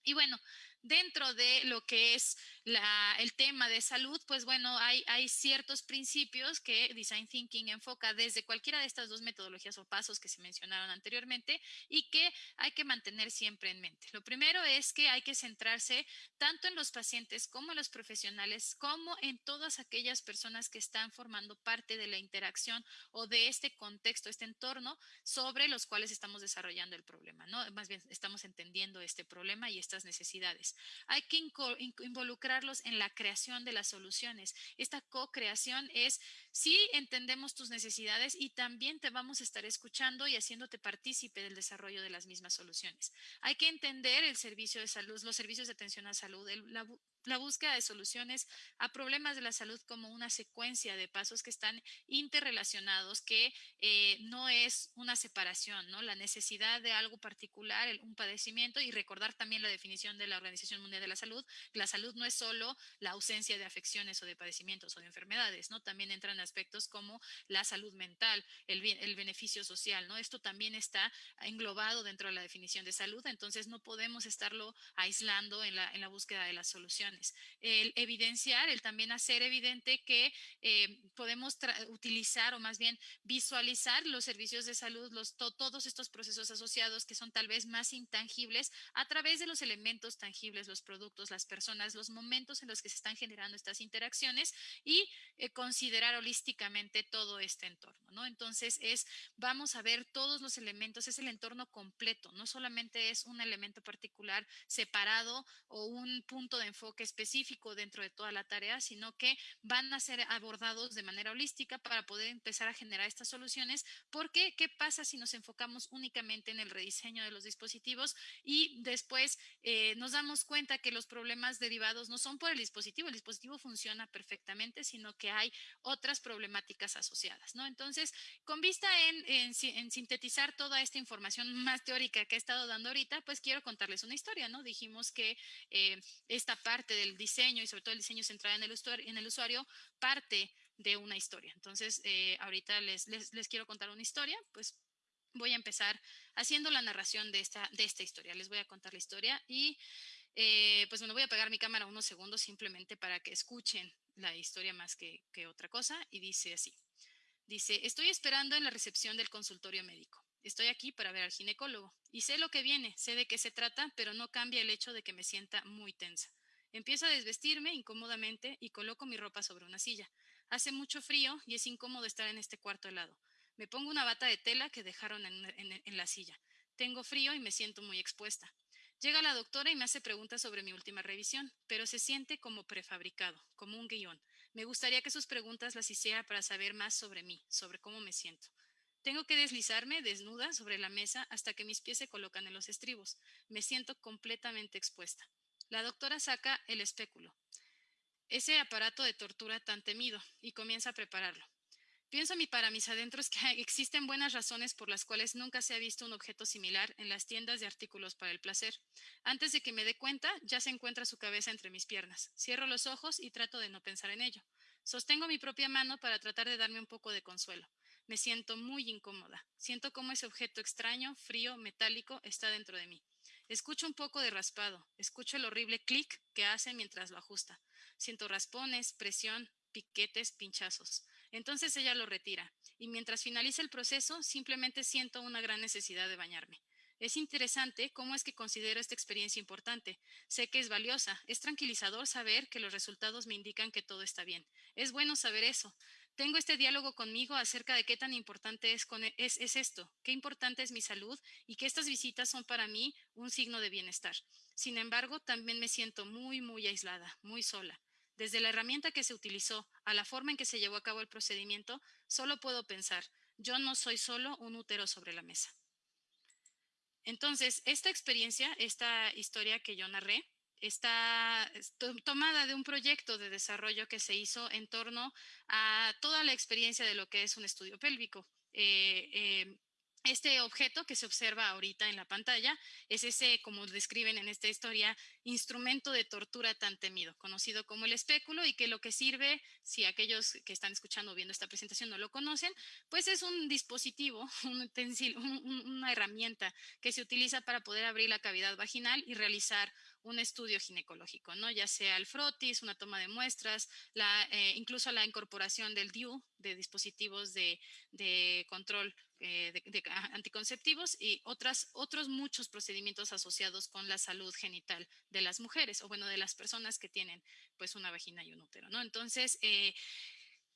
Y bueno, dentro de lo que es el tema de salud, pues bueno, hay, hay ciertos principios que Design Thinking enfoca desde cualquiera de estas dos metodologías o pasos que se mencionaron anteriormente y que hay que mantener siempre en mente. Lo primero es que hay que centrarse tanto en los pacientes como en los profesionales, como en todas aquellas personas que están formando parte de la interacción o de este contexto, este entorno sobre los cuales estamos desarrollando el problema, ¿no? Más bien estamos entendiendo este problema y estas necesidades. Hay que en la creación de las soluciones. Esta co-creación es si entendemos tus necesidades y también te vamos a estar escuchando y haciéndote partícipe del desarrollo de las mismas soluciones. Hay que entender el servicio de salud, los servicios de atención a salud, la, búsqueda de soluciones a problemas de la salud como una secuencia de pasos que están interrelacionados, que eh, no es una separación, ¿no? La necesidad de algo particular, un padecimiento y recordar también la definición de la Organización Mundial de la Salud, la salud no es solo la ausencia de afecciones o de padecimientos o de enfermedades, ¿no? También entran aspectos como la salud mental, el, el beneficio social, ¿no? Esto también está englobado dentro de la definición de salud, entonces no podemos estarlo aislando en la, en la búsqueda de las soluciones. El evidenciar, el también hacer evidente que eh, podemos utilizar o más bien visualizar los servicios de salud, los, todos estos procesos asociados que son tal vez más intangibles a través de los elementos tangibles, los productos, las personas, los momentos en los que se están generando estas interacciones y eh, considerar holísticamente todo este entorno, ¿no? Entonces es, vamos a ver todos los elementos, es el entorno completo, no solamente es un elemento particular separado o un punto de enfoque específico dentro de toda la tarea, sino que van a ser abordados de manera holística para poder empezar a generar estas soluciones. Porque, ¿qué pasa si nos enfocamos únicamente en el rediseño de los dispositivos y después eh, nos damos cuenta que los problemas derivados no son por el dispositivo, el dispositivo funciona perfectamente, sino que hay otras problemáticas asociadas, ¿no? Entonces, con vista en, sintetizar toda esta información más teórica que he estado dando ahorita, pues quiero contarles una historia, ¿no? Dijimos que eh, esta parte del diseño y sobre todo el diseño centrado en el usuario, parte de una historia. Entonces, eh, ahorita les, quiero contar una historia, pues voy a empezar haciendo la narración de esta historia. Les voy a contar la historia y eh, pues bueno, voy a apagar mi cámara unos segundos simplemente para que escuchen la historia más que, que otra cosa y dice así. Dice, estoy esperando en la recepción del consultorio médico. Estoy aquí para ver al ginecólogo y sé lo que viene, sé de qué se trata, pero no cambia el hecho de que me sienta muy tensa. Empiezo a desvestirme incómodamente y coloco mi ropa sobre una silla. Hace mucho frío y es incómodo estar en este cuarto helado. Me pongo una bata de tela que dejaron en, la silla. Tengo frío y me siento muy expuesta. Llega la doctora y me hace preguntas sobre mi última revisión, pero se siente como prefabricado, como un guion. Me gustaría que sus preguntas las hiciera para saber más sobre mí, sobre cómo me siento. Tengo que deslizarme desnuda sobre la mesa hasta que mis pies se colocan en los estribos. Me siento completamente expuesta. La doctora saca el espéculo, ese aparato de tortura tan temido, y comienza a prepararlo. Pienso para mis adentros que existen buenas razones por las cuales nunca se ha visto un objeto similar en las tiendas de artículos para el placer. Antes de que me dé cuenta, ya se encuentra su cabeza entre mis piernas. Cierro los ojos y trato de no pensar en ello. Sostengo mi propia mano para tratar de darme un poco de consuelo. Me siento muy incómoda. Siento como ese objeto extraño, frío, metálico, está dentro de mí. Escucho un poco de raspado, escucho el horrible clic que hace mientras lo ajusta. Siento raspones, presión, piquetes, pinchazos. Entonces ella lo retira, y mientras finaliza el proceso, simplemente siento una gran necesidad de bañarme. Es interesante cómo es que considero esta experiencia importante. Sé que es valiosa. Es tranquilizador saber que los resultados me indican que todo está bien. Es bueno saber eso. Tengo este diálogo conmigo acerca de qué tan importante es, es, esto, qué importante es mi salud y que estas visitas son para mí un signo de bienestar. Sin embargo, también me siento muy, muy aislada, muy sola. Desde la herramienta que se utilizó a la forma en que se llevó a cabo el procedimiento, solo puedo pensar, yo no soy solo un útero sobre la mesa. Entonces, esta experiencia, esta historia que yo narré, está tomada de un proyecto de desarrollo que se hizo en torno a toda la experiencia de lo que es un estudio pélvico. Eh, eh, este objeto que se observa ahorita en la pantalla es ese, como describen en esta historia, instrumento de tortura tan temido, conocido como el espéculo y que lo que sirve, si aquellos que están escuchando o viendo esta presentación no lo conocen, pues es un dispositivo, un utensilio, una herramienta que se utiliza para poder abrir la cavidad vaginal y realizar un estudio ginecológico, ¿no? Ya sea el frotis, una toma de muestras, eh, incluso la incorporación del DIU, de dispositivos de, control eh, de, anticonceptivos y otras, otros muchos procedimientos asociados con la salud genital de las mujeres o bueno, de las personas que tienen pues una vagina y un útero, ¿no? Entonces, eh,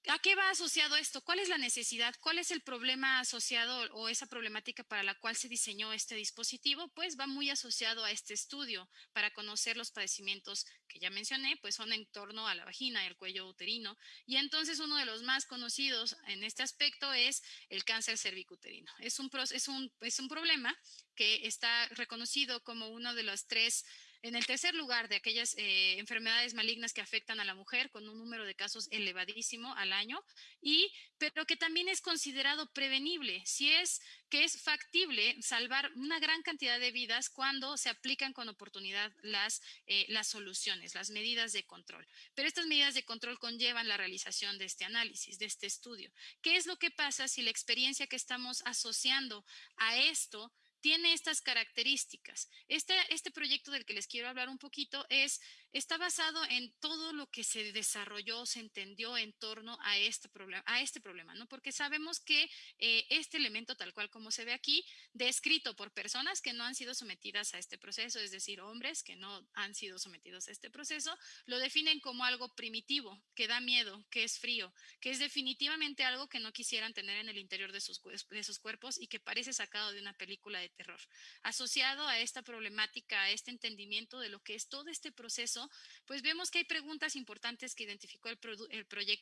¿A qué va asociado esto? ¿Cuál es la necesidad? ¿Cuál es el problema asociado o esa problemática para la cual se diseñó este dispositivo? Pues va muy asociado a este estudio para conocer los padecimientos que ya mencioné, pues son en torno a la vagina y el cuello uterino. Y entonces uno de los más conocidos en este aspecto es el cáncer cervicuterino. Es un, es un, es un problema que está reconocido como uno de los tres en el tercer lugar de aquellas eh, enfermedades malignas que afectan a la mujer con un número de casos elevadísimo al año, y, pero que también es considerado prevenible, si es que es factible salvar una gran cantidad de vidas cuando se aplican con oportunidad las, eh, las soluciones, las medidas de control. Pero estas medidas de control conllevan la realización de este análisis, de este estudio. ¿Qué es lo que pasa si la experiencia que estamos asociando a esto tiene estas características. Este, este proyecto del que les quiero hablar un poquito es, está basado en todo lo que se desarrolló, se entendió en torno a este problema, a este problema ¿no? Porque sabemos que eh, este elemento, tal cual como se ve aquí, descrito por personas que no han sido sometidas a este proceso, es decir, hombres que no han sido sometidos a este proceso, lo definen como algo primitivo, que da miedo, que es frío, que es definitivamente algo que no quisieran tener en el interior de sus, de sus cuerpos y que parece sacado de una película de terror. Asociado a esta problemática, a este entendimiento de lo que es todo este proceso, pues vemos que hay preguntas importantes que identificó el,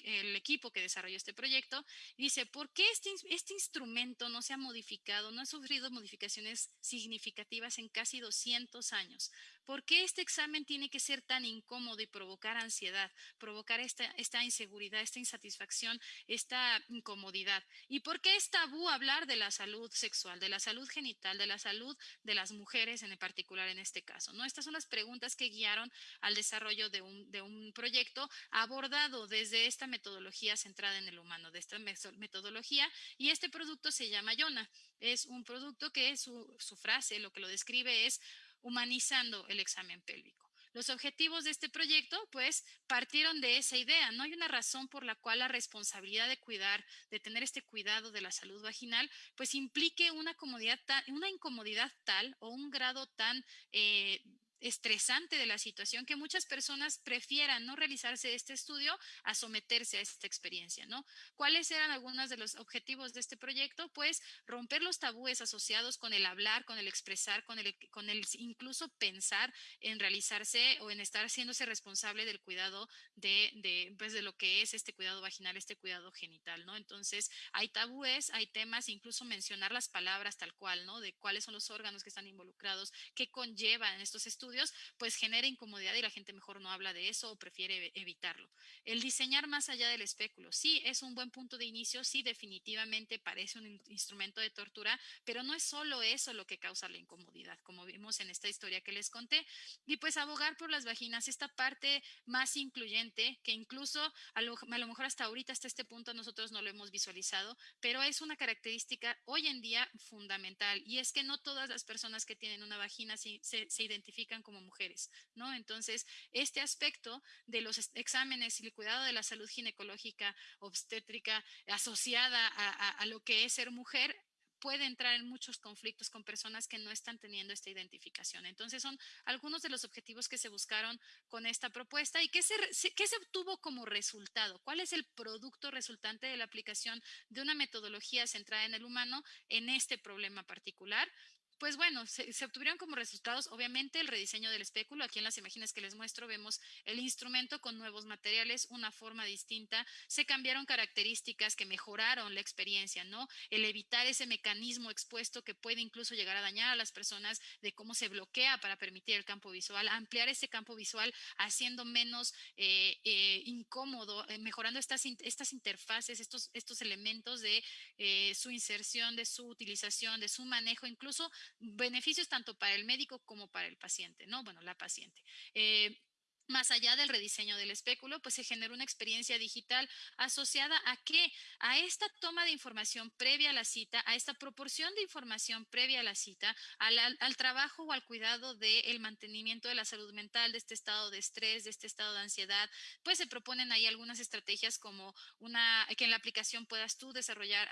el equipo que desarrolló este proyecto. Dice, ¿por qué este, este instrumento no se ha modificado, no ha sufrido modificaciones significativas en casi 200 años? ¿Por qué este examen tiene que ser tan incómodo y provocar ansiedad, provocar esta, esta inseguridad, esta insatisfacción, esta incomodidad? ¿Y por qué es tabú hablar de la salud sexual, de la salud genital, de la salud de las mujeres en particular en este caso? ¿no? Estas son las preguntas que guiaron al desarrollo de un, de un proyecto abordado desde esta metodología centrada en el humano, de esta metodología, y este producto se llama Yona. Es un producto que su, su frase, lo que lo describe es humanizando el examen pélvico. Los objetivos de este proyecto, pues, partieron de esa idea. No hay una razón por la cual la responsabilidad de cuidar, de tener este cuidado de la salud vaginal, pues implique una, comodidad una incomodidad tal o un grado tan eh, estresante de la situación que muchas personas prefieran no realizarse este estudio a someterse a esta experiencia, ¿no? ¿Cuáles eran algunos de los objetivos de este proyecto? Pues romper los tabúes asociados con el hablar, con el expresar, con el, con el incluso pensar en realizarse o en estar haciéndose responsable del cuidado de, de, pues de lo que es este cuidado vaginal, este cuidado genital, ¿no? Entonces, hay tabúes, hay temas, incluso mencionar las palabras tal cual, ¿no? De cuáles son los órganos que están involucrados, qué conllevan estos estudios pues genera incomodidad y la gente mejor no habla de eso o prefiere evitarlo. El diseñar más allá del espéculo, sí es un buen punto de inicio, sí definitivamente parece un instrumento de tortura, pero no es solo eso lo que causa la incomodidad, como vimos en esta historia que les conté. Y pues abogar por las vaginas, esta parte más incluyente, que incluso a lo, a lo mejor hasta ahorita, hasta este punto, nosotros no lo hemos visualizado, pero es una característica hoy en día fundamental y es que no todas las personas que tienen una vagina se, se identifican como mujeres, ¿no? Entonces, este aspecto de los exámenes y el cuidado de la salud ginecológica, obstétrica, asociada a, lo que es ser mujer, puede entrar en muchos conflictos con personas que no están teniendo esta identificación. Entonces, son algunos de los objetivos que se buscaron con esta propuesta y qué se, qué se obtuvo como resultado. ¿Cuál es el producto resultante de la aplicación de una metodología centrada en el humano en este problema particular? Pues bueno, se, obtuvieron como resultados, obviamente, el rediseño del espéculo. Aquí en las imágenes que les muestro vemos el instrumento con nuevos materiales, una forma distinta. Se cambiaron características que mejoraron la experiencia, ¿no? El evitar ese mecanismo expuesto que puede incluso llegar a dañar a las personas de cómo se bloquea para permitir el campo visual, ampliar ese campo visual haciendo menos eh, eh, incómodo, eh, mejorando estas, estas interfaces, estos, estos elementos de su inserción, de su utilización, de su manejo, incluso beneficios tanto para el médico como para el paciente, ¿no? Bueno, la paciente. Eh, más allá del rediseño del espéculo, pues se generó una experiencia digital asociada a qué? A esta toma de información previa a la cita, a esta proporción de información previa a la cita, al, trabajo o al cuidado del mantenimiento de la salud mental, de este estado de estrés, de este estado de ansiedad, pues se proponen ahí algunas estrategias como una, que en la aplicación puedas tú desarrollar,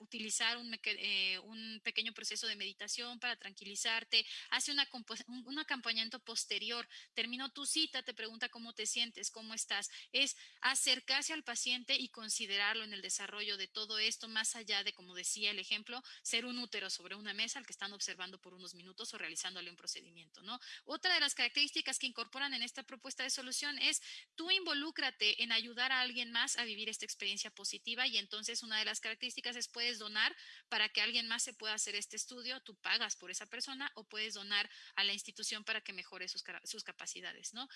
utilizar un, eh, un, pequeño proceso de meditación para tranquilizarte, hace una, un acompañamiento posterior, terminó tu cita, te pregunta cómo te sientes, cómo estás, es acercarse al paciente y considerarlo en el desarrollo de todo esto, más allá de, como decía el ejemplo, ser un útero sobre una mesa al que están observando por unos minutos o realizándole un procedimiento, ¿no? Otra de las características que incorporan en esta propuesta de solución es tú involúcrate en ayudar a alguien más a vivir esta experiencia positiva y entonces una de las características es puedes donar para que alguien más se pueda hacer este estudio, tú pagas por esa persona o puedes donar a la institución para que mejore sus, sus capacidades, ¿no?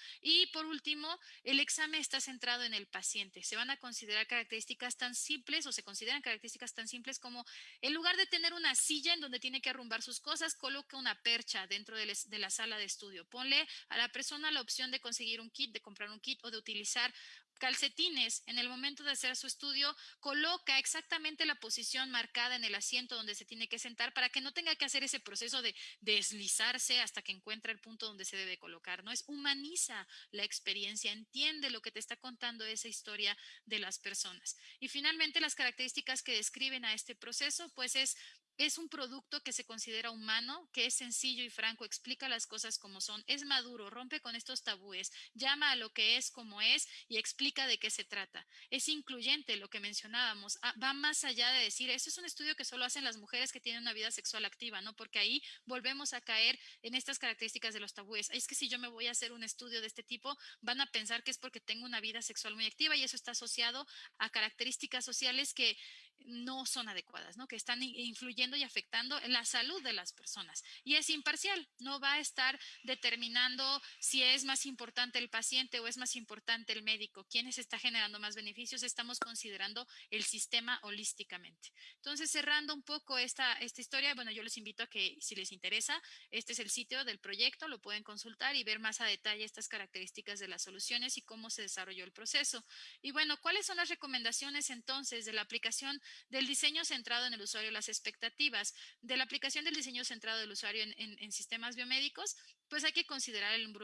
Por último, el examen está centrado en el paciente. Se van a considerar características tan simples o se consideran características tan simples como en lugar de tener una silla en donde tiene que arrumbar sus cosas, coloca una percha dentro de, la sala de estudio. Ponle a la persona la opción de conseguir un kit, de comprar un kit o de utilizar calcetines en el momento de hacer su estudio, coloca exactamente la posición marcada en el asiento donde se tiene que sentar para que no tenga que hacer ese proceso de deslizarse hasta que encuentre el punto donde se debe colocar. No es humaniza la experiencia, entiende lo que te está contando esa historia de las personas. Y finalmente las características que describen a este proceso, pues es es un producto que se considera humano, que es sencillo y franco, explica las cosas como son, es maduro, rompe con estos tabúes, llama a lo que es como es y explica de qué se trata. Es incluyente, lo que mencionábamos, ah, va más allá de decir, eso es un estudio que solo hacen las mujeres que tienen una vida sexual activa, ¿no? Porque ahí volvemos a caer en estas características de los tabúes. Es que si yo me voy a hacer un estudio de este tipo, van a pensar que es porque tengo una vida sexual muy activa y eso está asociado a características sociales que no son adecuadas, ¿no? Que están influyendo y afectando la salud de las personas. Y es imparcial, no va a estar determinando si es más importante el paciente o es más importante el médico, quiénes está generando más beneficios, estamos considerando el sistema holísticamente. Entonces, cerrando un poco esta, esta historia, bueno, yo les invito a que si les interesa, este es el sitio del proyecto, lo pueden consultar y ver más a detalle estas características de las soluciones y cómo se desarrolló el proceso. Y bueno, ¿cuáles son las recomendaciones entonces de la aplicación del diseño centrado en el usuario, las expectativas de la aplicación del diseño centrado del usuario en, sistemas biomédicos, pues hay que considerar el,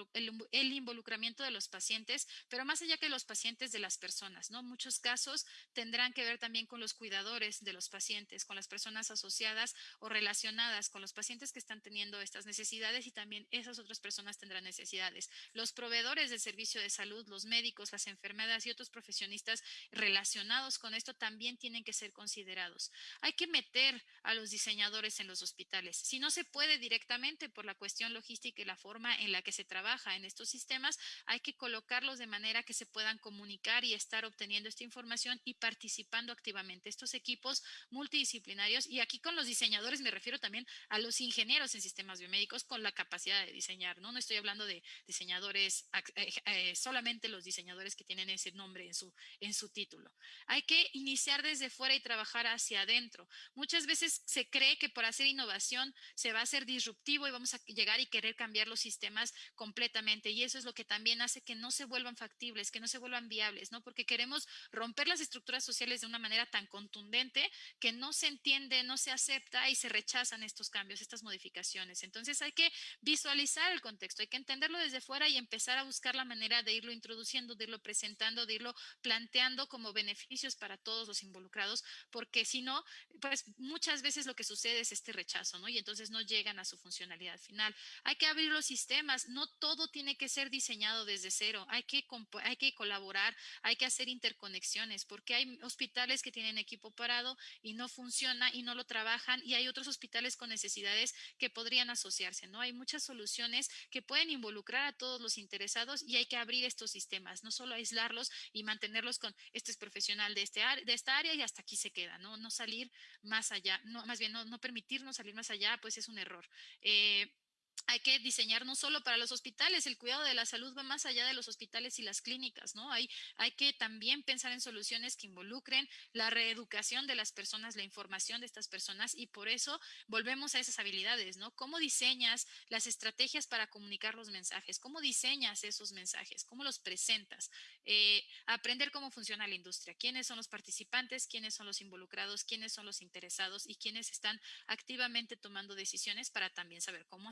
el, involucramiento de los pacientes, pero más allá que los pacientes de las personas, ¿no? Muchos casos tendrán que ver también con los cuidadores de los pacientes, con las personas asociadas o relacionadas con los pacientes que están teniendo estas necesidades y también esas otras personas tendrán necesidades. Los proveedores del servicio de salud, los médicos, las enfermedades y otros profesionistas relacionados con esto también tienen que ser considerados. Hay que meter a los diseñadores en los hospitales. Si no se puede directamente por la cuestión logística y la forma en la que se trabaja en estos sistemas, hay que colocarlos de manera que se puedan comunicar y estar obteniendo esta información y participando activamente. Estos equipos multidisciplinarios, y aquí con los diseñadores me refiero también a los ingenieros en sistemas biomédicos con la capacidad de diseñar, ¿no? No estoy hablando de diseñadores, eh, eh, solamente los diseñadores que tienen ese nombre en su, en su título. Hay que iniciar desde fuera y trabajar hacia adentro. Muchas veces se cree que por hacer innovación se va a ser disruptivo y vamos a llegar y querer cambiar los sistemas completamente. Y eso es lo que también hace que no se vuelvan factibles, que no se vuelvan viables, ¿no? Porque queremos romper las estructuras sociales de una manera tan contundente que no se entiende, no se acepta y se rechazan estos cambios, estas modificaciones. Entonces hay que visualizar el contexto, hay que entenderlo desde fuera y empezar a buscar la manera de irlo introduciendo, de irlo presentando, de irlo planteando como beneficios para todos los involucrados porque si no, pues muchas veces lo que sucede es este rechazo, ¿no? Y entonces no llegan a su funcionalidad final. Hay que abrir los sistemas, no todo tiene que ser diseñado desde cero, hay que, hay que colaborar, hay que hacer interconexiones, porque hay hospitales que tienen equipo parado y no funciona y no lo trabajan, y hay otros hospitales con necesidades que podrían asociarse, ¿no? Hay muchas soluciones que pueden involucrar a todos los interesados y hay que abrir estos sistemas, no solo aislarlos y mantenerlos con este es profesional de, este, de esta área y hasta aquí se queda, ¿no? No salir más allá, no, más bien no, no permitirnos salir más allá, pues es un error. Eh, hay que diseñar no solo para los hospitales, el cuidado de la salud va más allá de los hospitales y las clínicas, ¿no? Hay, hay que también pensar en soluciones que involucren la reeducación de las personas, la información de estas personas y por eso volvemos a esas habilidades, ¿no? ¿Cómo diseñas las estrategias para comunicar los mensajes? ¿Cómo diseñas esos mensajes? ¿Cómo los presentas? Eh, aprender cómo funciona la industria, quiénes son los participantes, quiénes son los involucrados, quiénes son los interesados y quiénes están activamente tomando decisiones para también saber cómo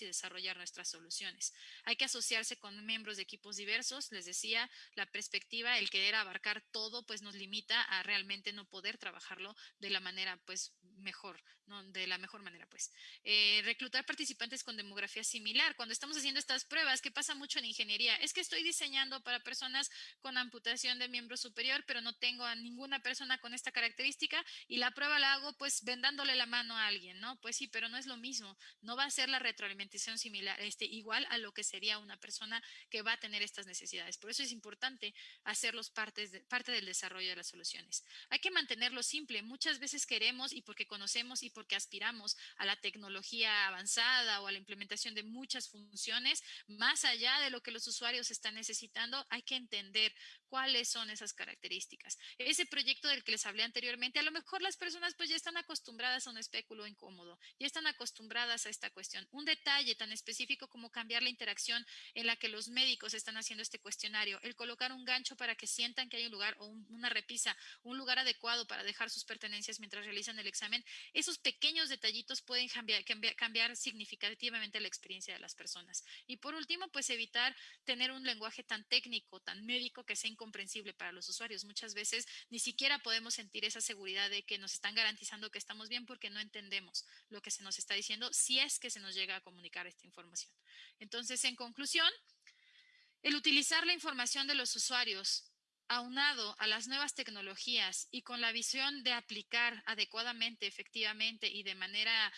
y desarrollar nuestras soluciones. Hay que asociarse con miembros de equipos diversos. Les decía, la perspectiva, el querer abarcar todo, pues nos limita a realmente no poder trabajarlo de la manera, pues, mejor, ¿no? De la mejor manera, pues. Eh, reclutar participantes con demografía similar. Cuando estamos haciendo estas pruebas, que pasa mucho en ingeniería, es que estoy diseñando para personas con amputación de miembro superior, pero no tengo a ninguna persona con esta característica y la prueba la hago, pues, vendándole la mano a alguien, ¿no? Pues sí, pero no es lo mismo. No va a ser la retroalimentación similar, este, igual a lo que sería una persona que va a tener estas necesidades. Por eso es importante hacerlos partes de, parte del desarrollo de las soluciones. Hay que mantenerlo simple. Muchas veces queremos y porque conocemos y porque aspiramos a la tecnología avanzada o a la implementación de muchas funciones, más allá de lo que los usuarios están necesitando, hay que entender cuáles son esas características. Ese proyecto del que les hablé anteriormente, a lo mejor las personas pues ya están acostumbradas a un espéculo incómodo, ya están acostumbradas a esta cuestión. Un detalle tan específico como cambiar la interacción en la que los médicos están haciendo este cuestionario, el colocar un gancho para que sientan que hay un lugar o una repisa, un lugar adecuado para dejar sus pertenencias mientras realizan el examen, esos pequeños detallitos pueden cambiar, cambiar, cambiar significativamente la experiencia de las personas. Y por último, pues evitar tener un lenguaje tan técnico, tan médico que sea incomprensible para los usuarios. Muchas veces ni siquiera podemos sentir esa seguridad de que nos están garantizando que estamos bien porque no entendemos lo que se nos está diciendo si es que se nos llega a comunicar esta información. Entonces, en conclusión, el utilizar la información de los usuarios aunado a las nuevas tecnologías y con la visión de aplicar adecuadamente, efectivamente y de manera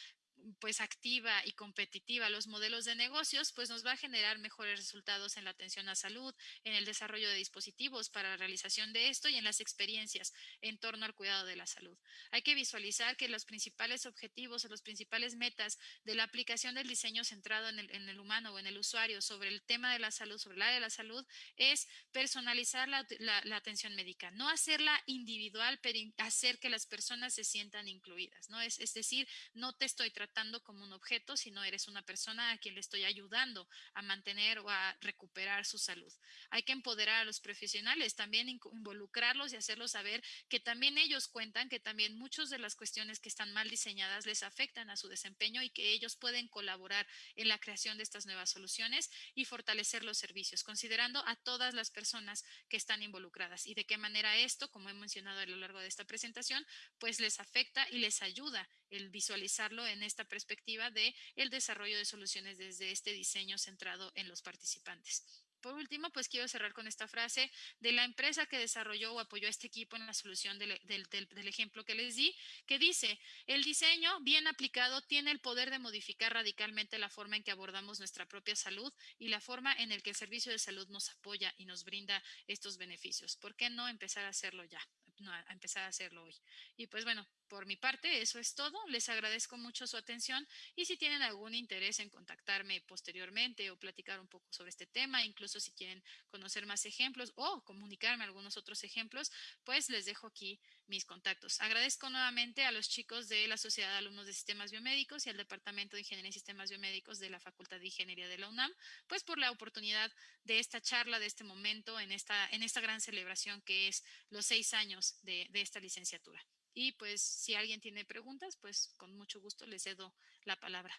pues activa y competitiva los modelos de negocios, pues nos va a generar mejores resultados en la atención a salud, en el desarrollo de dispositivos para la realización de esto y en las experiencias en torno al cuidado de la salud. Hay que visualizar que los principales objetivos o los principales metas de la aplicación del diseño centrado en el, humano o en el usuario sobre el tema de la salud, sobre el área de la salud, es personalizar la, atención médica, no hacerla individual, pero hacer que las personas se sientan incluidas, ¿no? Es, es decir, no te estoy tratando como un objeto, sino eres una persona a quien le estoy ayudando a mantener o a recuperar su salud. Hay que empoderar a los profesionales, también involucrarlos y hacerlos saber que también ellos cuentan, que también muchas de las cuestiones que están mal diseñadas les afectan a su desempeño y que ellos pueden colaborar en la creación de estas nuevas soluciones y fortalecer los servicios, considerando a todas las personas que están involucradas y de qué manera esto, como he mencionado a lo largo de esta presentación, pues les afecta y les ayuda el visualizarlo en esta perspectiva de el desarrollo de soluciones desde este diseño centrado en los participantes. Por último, pues quiero cerrar con esta frase de la empresa que desarrolló o apoyó a este equipo en la solución del, del, ejemplo que les di, que dice, el diseño bien aplicado tiene el poder de modificar radicalmente la forma en que abordamos nuestra propia salud y la forma en el que el servicio de salud nos apoya y nos brinda estos beneficios. ¿Por qué no empezar a hacerlo ya? No, a empezar a hacerlo hoy. Y pues bueno, por mi parte, eso es todo. Les agradezco mucho su atención y si tienen algún interés en contactarme posteriormente o platicar un poco sobre este tema, incluso si quieren conocer más ejemplos o comunicarme algunos otros ejemplos, pues les dejo aquí mis contactos. Agradezco nuevamente a los chicos de la Sociedad de Alumnos de Sistemas Biomédicos y al Departamento de Ingeniería y Sistemas Biomédicos de la Facultad de Ingeniería de la UNAM, pues por la oportunidad de esta charla, de este momento, en esta, en esta gran celebración que es los seis años de, de esta licenciatura. Y pues si alguien tiene preguntas, pues con mucho gusto les cedo la palabra.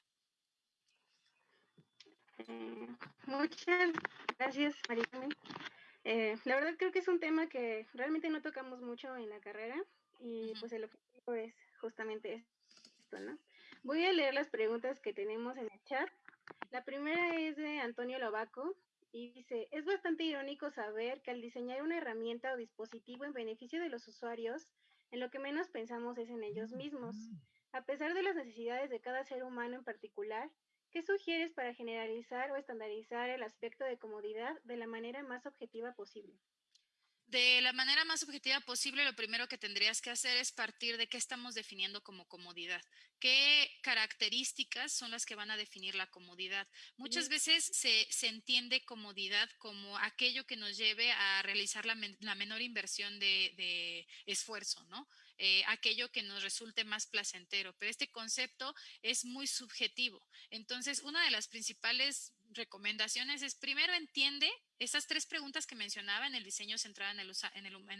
Eh, muchas gracias, María. Eh, la verdad creo que es un tema que realmente no tocamos mucho en la carrera y pues el objetivo es justamente esto, ¿no? Voy a leer las preguntas que tenemos en el chat. La primera es de Antonio Lobaco y dice, es bastante irónico saber que al diseñar una herramienta o dispositivo en beneficio de los usuarios, en lo que menos pensamos es en ellos mismos. A pesar de las necesidades de cada ser humano en particular, ¿qué sugieres para generalizar o estandarizar el aspecto de comodidad de la manera más objetiva posible? De la manera más objetiva posible, lo primero que tendrías que hacer es partir de qué estamos definiendo como comodidad. ¿Qué características son las que van a definir la comodidad? Muchas veces se, entiende comodidad como aquello que nos lleve a realizar la, menor inversión de, esfuerzo, ¿no? Eh, aquello que nos resulte más placentero. Pero este concepto es muy subjetivo. Entonces, una de las principales recomendaciones es primero entiende esas tres preguntas que mencionaba en el diseño centrado en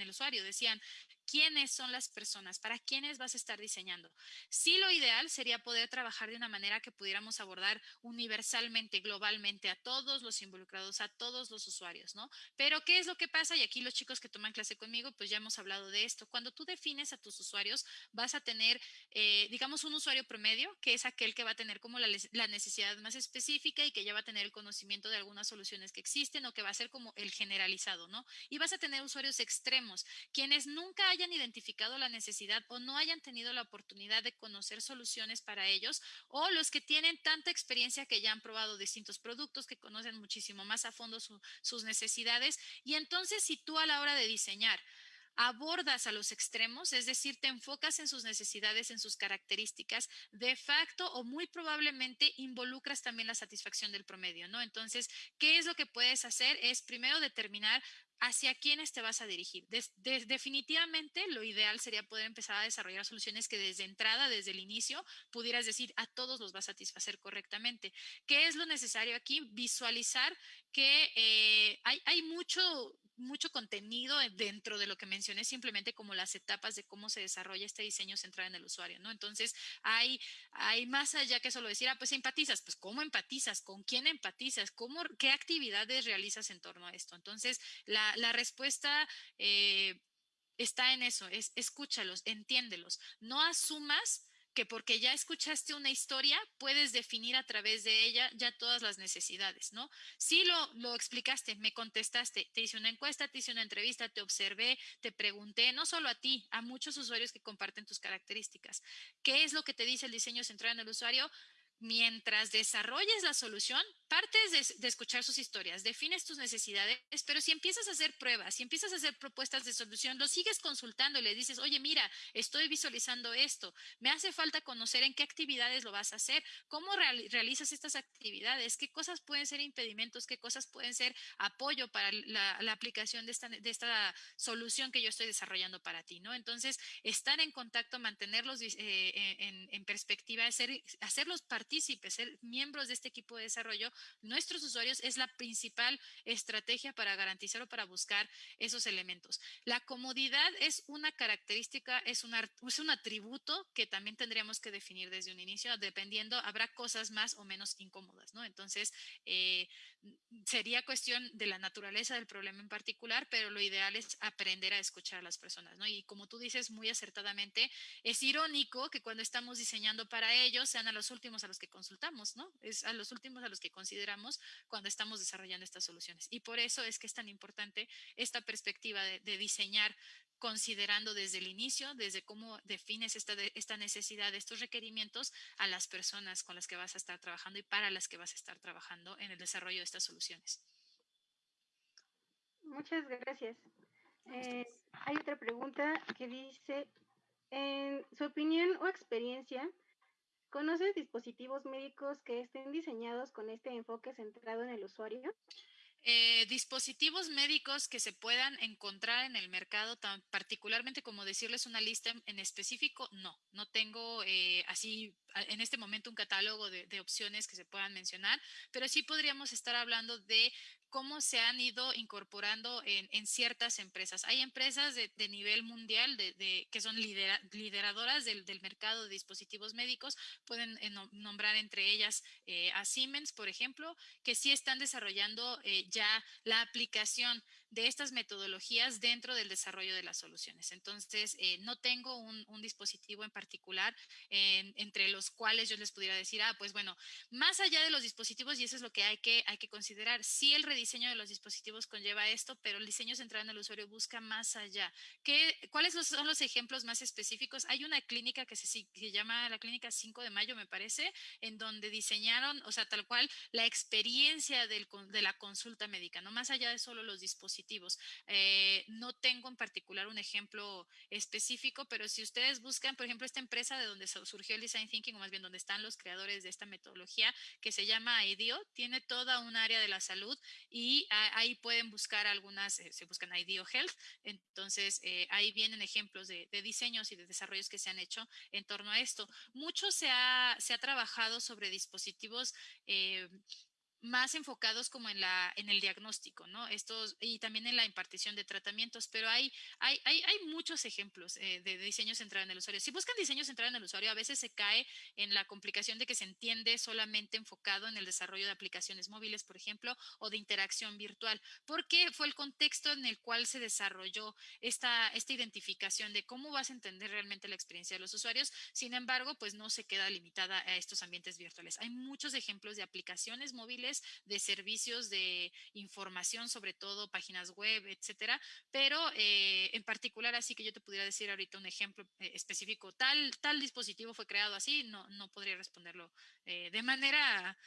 el, usuario. Decían, ¿quiénes son las personas? ¿Para quiénes vas a estar diseñando? Sí, lo ideal sería poder trabajar de una manera que pudiéramos abordar universalmente, globalmente a todos los involucrados, a todos los usuarios, ¿no? Pero, ¿qué es lo que pasa? Y aquí los chicos que toman clase conmigo, pues ya hemos hablado de esto. Cuando tú defines a tus usuarios, vas a tener, eh, digamos, un usuario promedio, que es aquel que va a tener como la, la necesidad más específica y que ya va a tener el conocimiento de algunas soluciones que existen o que va ser como el generalizado, ¿no? Y vas a tener usuarios extremos, quienes nunca hayan identificado la necesidad o no hayan tenido la oportunidad de conocer soluciones para ellos, o los que tienen tanta experiencia que ya han probado distintos productos, que conocen muchísimo más a fondo sus necesidades. Y entonces, si tú a la hora de diseñar, abordas a los extremos, es decir, te enfocas en sus necesidades, en sus características, de facto o muy probablemente involucras también la satisfacción del promedio, ¿no? Entonces, ¿qué es lo que puedes hacer? Es primero determinar hacia quiénes te vas a dirigir. definitivamente lo ideal sería poder empezar a desarrollar soluciones que desde entrada, desde el inicio, pudieras decir a todos los va a satisfacer correctamente. ¿Qué es lo necesario aquí? Visualizar que eh, hay, hay mucho mucho contenido dentro de lo que mencioné, simplemente como las etapas de cómo se desarrolla este diseño centrado en el usuario, ¿no? Entonces, hay, hay más allá que solo decir, ah, pues empatizas, pues ¿cómo empatizas? ¿Con quién empatizas? ¿Cómo, ¿Qué actividades realizas en torno a esto? Entonces, la, la respuesta... Eh, está en eso, es escúchalos, entiéndelos, no asumas que porque ya escuchaste una historia, puedes definir a través de ella ya todas las necesidades, ¿no? Si lo, lo explicaste, me contestaste, te hice una encuesta, te hice una entrevista, te observé, te pregunté, no solo a ti, a muchos usuarios que comparten tus características. ¿Qué es lo que te dice el diseño centrado en el usuario? Mientras desarrolles la solución, partes de, escuchar sus historias, defines tus necesidades, pero si empiezas a hacer pruebas, si empiezas a hacer propuestas de solución, lo sigues consultando y le dices, oye, mira, estoy visualizando esto, me hace falta conocer en qué actividades lo vas a hacer, cómo realizas estas actividades, qué cosas pueden ser impedimentos, qué cosas pueden ser apoyo para la, aplicación de esta, de esta, solución que yo estoy desarrollando para ti, ¿no? Entonces, estar en contacto, mantenerlos eh, en, en, perspectiva, hacer, hacerlos partícipes, ser miembros de este equipo de desarrollo, nuestros usuarios es la principal estrategia para garantizar o para buscar esos elementos. La comodidad es una característica, es un, es un atributo que también tendríamos que definir desde un inicio, dependiendo, habrá cosas más o menos incómodas, ¿no? Entonces, eh, sería cuestión de la naturaleza del problema en particular, pero lo ideal es aprender a escuchar a las personas, ¿no? Y como tú dices muy acertadamente, es irónico que cuando estamos diseñando para ellos sean a los últimos a los que consultamos, ¿no? Es a los últimos a los que consideramos cuando estamos desarrollando estas soluciones. Y por eso es que es tan importante esta perspectiva de, diseñar considerando desde el inicio, desde cómo defines esta, esta necesidad, estos requerimientos a las personas con las que vas a estar trabajando y para las que vas a estar trabajando en el desarrollo de estas soluciones. Muchas gracias. Eh, hay otra pregunta que dice, en su opinión o experiencia, ¿Conoces dispositivos médicos que estén diseñados con este enfoque centrado en el usuario? Eh, dispositivos médicos que se puedan encontrar en el mercado, tan particularmente como decirles una lista en específico, no, no tengo eh, así en este momento un catálogo de, de, opciones que se puedan mencionar, pero sí podríamos estar hablando de cómo se han ido incorporando en, ciertas empresas. Hay empresas de, nivel mundial que son lideradoras del, mercado de dispositivos médicos. Pueden eh, nombrar entre ellas eh, a Siemens, por ejemplo, que sí están desarrollando eh, ya la aplicación de estas metodologías dentro del desarrollo de las soluciones. Entonces, no tengo un, dispositivo en particular entre los cuales yo les pudiera decir, ah, pues bueno, más allá de los dispositivos, y eso es lo que hay que, hay que considerar, sí el rediseño de los dispositivos conlleva esto, pero el diseño centrado en el usuario busca más allá. ¿Qué, ¿Cuáles son los ejemplos más específicos? Hay una clínica que se, se llama la clínica 5 de mayo, me parece, en donde diseñaron, o sea, tal cual, la experiencia del, de la consulta médica, no más allá de solo los dispositivos. Eh, no tengo en particular un ejemplo específico, pero si ustedes buscan, por ejemplo, esta empresa de donde surgió el Design Thinking, o más bien donde están los creadores de esta metodología, que se llama IDEO, tiene toda un área de la salud y ahí pueden buscar algunas, eh, se buscan IDEO Health, entonces eh, ahí vienen ejemplos de, diseños y de desarrollos que se han hecho en torno a esto. Mucho se ha, trabajado sobre dispositivos eh, más enfocados como en, la, en el diagnóstico, ¿no? Estos, y también en la impartición de tratamientos, pero hay, hay, hay, hay muchos ejemplos eh, de diseño centrado en el usuario. Si buscan diseño centrado en el usuario, a veces se cae en la complicación de que se entiende solamente enfocado en el desarrollo de aplicaciones móviles, por ejemplo, o de interacción virtual, porque fue el contexto en el cual se desarrolló esta, esta identificación de cómo vas a entender realmente la experiencia de los usuarios. Sin embargo, pues no se queda limitada a estos ambientes virtuales. Hay muchos ejemplos de aplicaciones móviles de servicios de información, sobre todo páginas web, etcétera. Pero eh, en particular, así que yo te pudiera decir ahorita un ejemplo eh, específico, tal, tal dispositivo fue creado así, no, no podría responderlo eh, de manera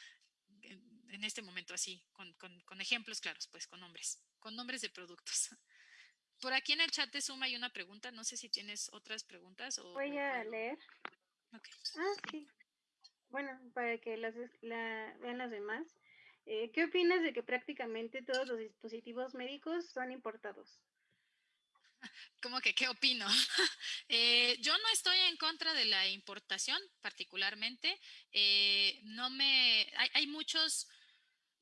en este momento así, con, con, ejemplos claros, pues con nombres, con nombres de productos. Por aquí en el chat de Zoom hay una pregunta, no sé si tienes otras preguntas. O, Voy a leer. Ah, sí. Bueno, para que las, la, vean las demás. Eh, ¿Qué opinas de que prácticamente todos los dispositivos médicos son importados? ¿Cómo que qué opino? Eh, yo no estoy en contra de la importación particularmente. Eh, no me, hay, hay muchos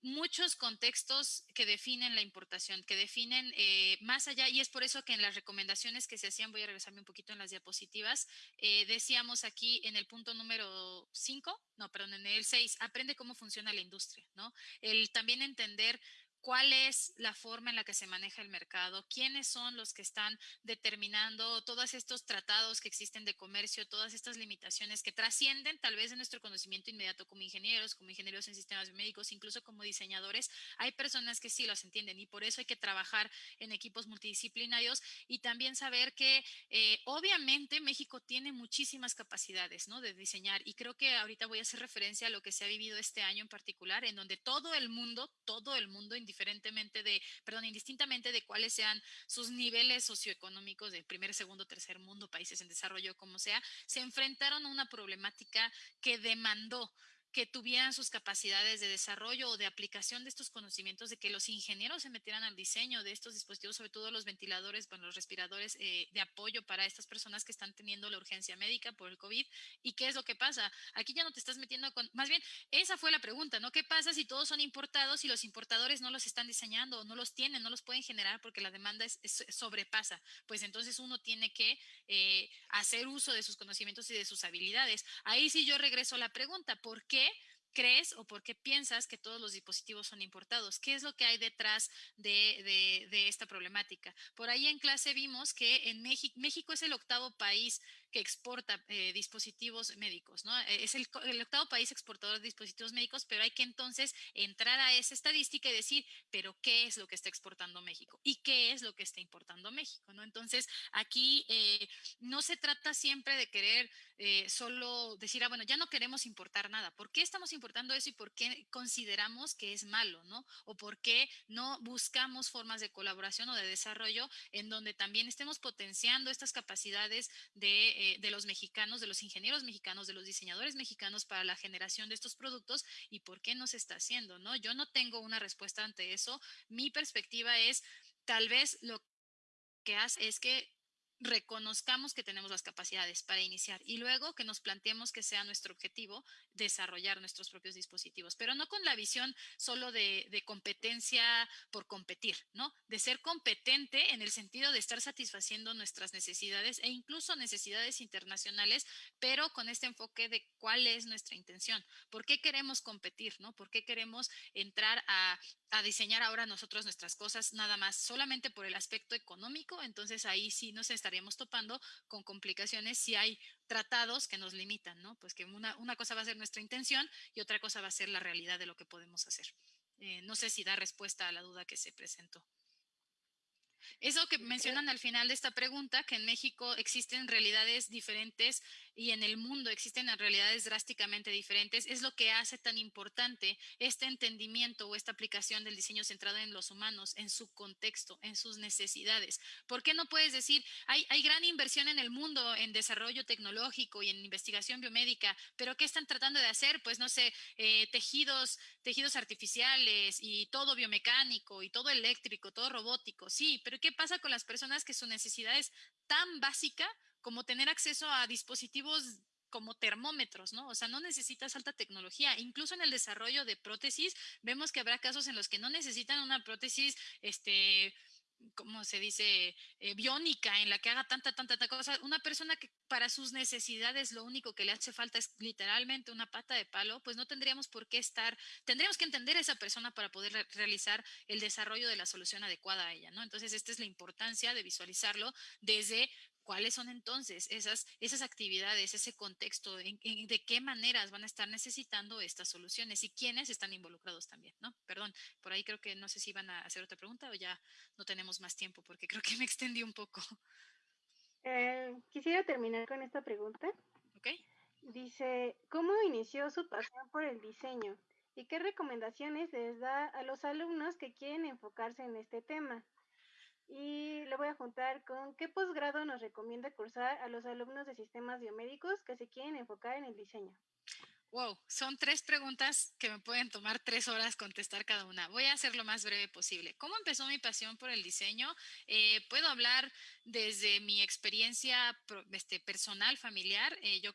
muchos contextos que definen la importación, que definen eh, más allá, y es por eso que en las recomendaciones que se hacían, voy a regresarme un poquito en las diapositivas, eh, decíamos aquí en el punto número 5, no, perdón, en el 6, aprende cómo funciona la industria, ¿no? El también entender cuál es la forma en la que se maneja el mercado, quiénes son los que están determinando todos estos tratados que existen de comercio, todas estas limitaciones que trascienden tal vez de nuestro conocimiento inmediato como ingenieros, como ingenieros en sistemas médicos, incluso como diseñadores. Hay personas que sí los entienden y por eso hay que trabajar en equipos multidisciplinarios y también saber que eh, obviamente México tiene muchísimas capacidades ¿no? de diseñar y creo que ahorita voy a hacer referencia a lo que se ha vivido este año en particular, en donde todo el mundo, todo el mundo, indiferentemente de, perdón, indistintamente de cuáles sean sus niveles socioeconómicos de primer, segundo, tercer mundo, países en desarrollo, como sea, se enfrentaron a una problemática que demandó que tuvieran sus capacidades de desarrollo o de aplicación de estos conocimientos, de que los ingenieros se metieran al diseño de estos dispositivos, sobre todo los ventiladores, bueno, los respiradores eh, de apoyo para estas personas que están teniendo la urgencia médica por el COVID. ¿Y qué es lo que pasa? Aquí ya no te estás metiendo con, más bien, esa fue la pregunta, ¿no? ¿Qué pasa si todos son importados y los importadores no los están diseñando no los tienen, no los pueden generar porque la demanda es, sobrepasa? Pues entonces uno tiene que eh, hacer uso de sus conocimientos y de sus habilidades. Ahí sí yo regreso a la pregunta, ¿por qué? Crees o por qué piensas que todos los dispositivos son importados? ¿Qué es lo que hay detrás de, esta problemática? Por ahí en clase vimos que en México, México es el octavo país que exporta eh, dispositivos médicos, ¿no? Eh, es el, octavo país exportador de dispositivos médicos, pero hay que entonces entrar a esa estadística y decir, pero ¿qué es lo que está exportando México? ¿Y qué es lo que está importando México? ¿no? Entonces, aquí eh, no se trata siempre de querer solo decir, ah, bueno, ya no queremos importar nada. ¿Por qué estamos importando eso y por qué consideramos que es malo, ¿no? O por qué no buscamos formas de colaboración o de desarrollo en donde también estemos potenciando estas capacidades de eh, de los mexicanos, de los ingenieros mexicanos, de los diseñadores mexicanos para la generación de estos productos y por qué no se está haciendo, ¿no? Yo no tengo una respuesta ante eso. Mi perspectiva es, tal vez lo que hace es que reconozcamos que tenemos las capacidades para iniciar y luego que nos planteemos que sea nuestro objetivo desarrollar nuestros propios dispositivos, pero no con la visión solo de, competencia por competir, ¿no? De ser competente en el sentido de estar satisfaciendo nuestras necesidades e incluso necesidades internacionales, pero con este enfoque de cuál es nuestra intención, por qué queremos competir, ¿no? ¿Por qué queremos entrar a, diseñar ahora nosotros nuestras cosas nada más solamente por el aspecto económico? Entonces ahí sí nos estaría estaríamos topando con complicaciones si hay tratados que nos limitan, ¿no? Pues que una, una cosa va a ser nuestra intención y otra cosa va a ser la realidad de lo que podemos hacer. Eh, no sé si da respuesta a la duda que se presentó. Eso que mencionan al final de esta pregunta, que en México existen realidades diferentes y en el mundo existen realidades drásticamente diferentes, es lo que hace tan importante este entendimiento o esta aplicación del diseño centrado en los humanos, en su contexto, en sus necesidades. ¿Por qué no puedes decir, hay, gran inversión en el mundo en desarrollo tecnológico y en investigación biomédica, pero ¿qué están tratando de hacer? Pues no sé, eh, tejidos, tejidos artificiales y todo biomecánico y todo eléctrico, todo robótico, sí, pero ¿qué pasa con las personas que su necesidad es tan básica como tener acceso a dispositivos como termómetros, ¿no? O sea, no necesitas alta tecnología. Incluso en el desarrollo de prótesis, vemos que habrá casos en los que no necesitan una prótesis, este, ¿cómo se dice? Eh, biónica, en la que haga tanta, tanta, tanta cosa. Una persona que para sus necesidades lo único que le hace falta es literalmente una pata de palo, pues no tendríamos por qué estar, tendríamos que entender a esa persona para poder realizar el desarrollo de la solución adecuada a ella, ¿no? Entonces, esta es la importancia de visualizarlo desde ¿Cuáles son entonces esas, esas actividades, ese contexto, de qué maneras van a estar necesitando estas soluciones y quiénes están involucrados también, ¿no? Perdón, por ahí creo que no sé si van a hacer otra pregunta o ya no tenemos más tiempo porque creo que me extendí un poco. Eh, quisiera terminar con esta pregunta. Ok. Dice, ¿cómo inició su pasión por el diseño? ¿Y qué recomendaciones les da a los alumnos que quieren enfocarse en este tema? Y lo voy a juntar con qué posgrado nos recomienda cursar a los alumnos de sistemas biomédicos que se quieren enfocar en el diseño. Wow, son tres preguntas que me pueden tomar tres horas contestar cada una. Voy a hacer lo más breve posible. ¿Cómo empezó mi pasión por el diseño? Eh, puedo hablar desde mi experiencia este, personal, familiar. Eh, yo,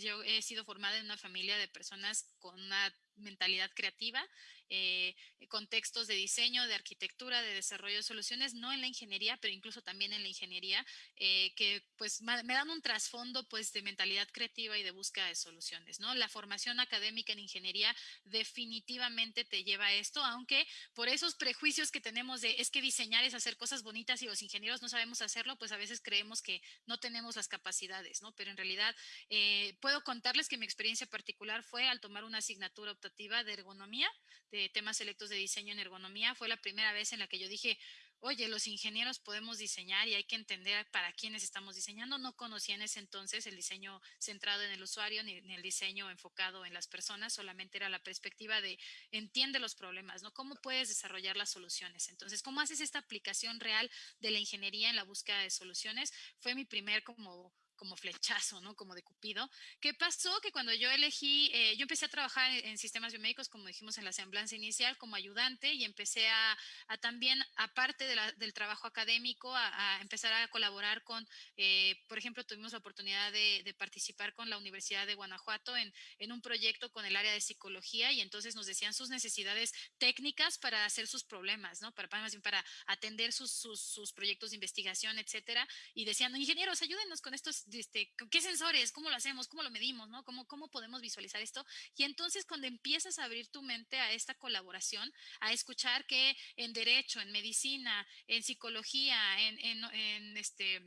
yo he sido formada en una familia de personas con una mentalidad creativa, eh, contextos de diseño, de arquitectura, de desarrollo de soluciones, no en la ingeniería, pero incluso también en la ingeniería, eh, que pues me dan un trasfondo pues de mentalidad creativa y de búsqueda de soluciones, ¿no? La formación académica en ingeniería definitivamente te lleva a esto, aunque por esos prejuicios que tenemos de es que diseñar es hacer cosas bonitas y los ingenieros no sabemos hacerlo, pues a veces creemos que no tenemos las capacidades, ¿no? Pero en realidad eh, puedo contarles que mi experiencia particular fue al tomar una asignatura de ergonomía, de temas selectos de diseño en ergonomía. Fue la primera vez en la que yo dije, oye, los ingenieros podemos diseñar y hay que entender para quiénes estamos diseñando. No conocía en ese entonces el diseño centrado en el usuario ni, el diseño enfocado en las personas, solamente era la perspectiva de entiende los problemas, ¿no? ¿Cómo puedes desarrollar las soluciones? Entonces, ¿cómo haces esta aplicación real de la ingeniería en la búsqueda de soluciones? Fue mi primer como como flechazo, ¿no? Como de Cupido. ¿Qué pasó? Que cuando yo elegí, eh, yo empecé a trabajar en, sistemas biomédicos, como dijimos en la semblanza inicial, como ayudante y empecé a, también, aparte del trabajo académico, a, empezar a colaborar con, eh, por ejemplo, tuvimos la oportunidad de, participar con la Universidad de Guanajuato en, un proyecto con el área de psicología y entonces nos decían sus necesidades técnicas para hacer sus problemas, ¿no? Para, para, para atender sus, sus, sus proyectos de investigación, etcétera. Y decían, ingenieros, ayúdenos con estos este, qué sensores, cómo lo hacemos, cómo lo medimos. ¿Cómo, podemos visualizar esto? Y entonces cuando empiezas a abrir tu mente a esta colaboración, a escuchar que en derecho, en medicina, en psicología, en este,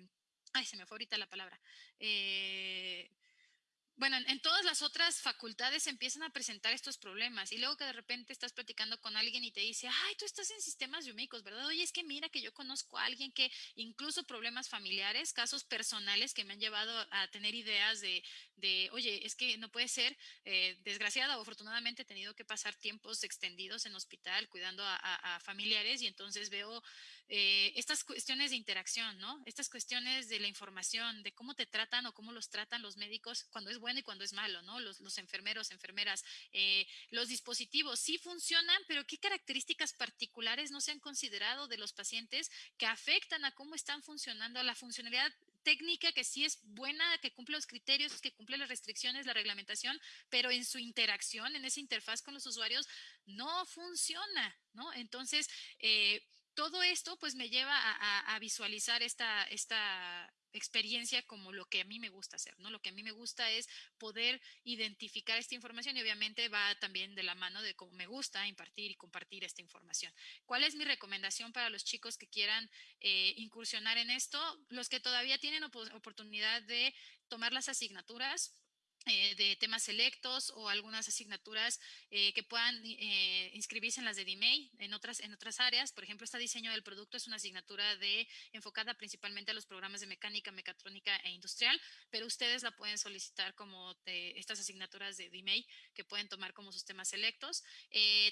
ay, se me fue ahorita la palabra, eh, bueno, en, todas las otras facultades empiezan a presentar estos problemas y luego que de repente estás platicando con alguien y te dice, ay, tú estás en sistemas biomédicos, ¿verdad? Oye, es que mira que yo conozco a alguien que incluso problemas familiares, casos personales que me han llevado a tener ideas de, de oye, es que no puede ser, eh, desgraciada o afortunadamente he tenido que pasar tiempos extendidos en hospital cuidando a, familiares y entonces veo eh, estas cuestiones de interacción, ¿no? Estas cuestiones de la información, de cómo te tratan o cómo los tratan los médicos cuando es bueno y cuando es malo, ¿no? Los, enfermeros, enfermeras, eh, los dispositivos sí funcionan, pero ¿qué características particulares no se han considerado de los pacientes que afectan a cómo están funcionando, la funcionalidad técnica que sí es buena, que cumple los criterios, que cumple las restricciones, la reglamentación, pero en su interacción, en esa interfaz con los usuarios, no funciona, ¿no? Entonces, eh, todo esto pues me lleva a, visualizar esta, esta experiencia como lo que a mí me gusta hacer, ¿no? Lo que a mí me gusta es poder identificar esta información y obviamente va también de la mano de cómo me gusta impartir y compartir esta información. ¿Cuál es mi recomendación para los chicos que quieran eh, incursionar en esto? Los que todavía tienen oportunidad de tomar las asignaturas, eh, de temas selectos o algunas asignaturas eh, que puedan eh, inscribirse en las de DMEI en otras, en otras áreas. Por ejemplo, este diseño del producto es una asignatura de, enfocada principalmente a los programas de mecánica, mecatrónica e industrial, pero ustedes la pueden solicitar como estas asignaturas de DMEI que pueden tomar como sus temas selectos.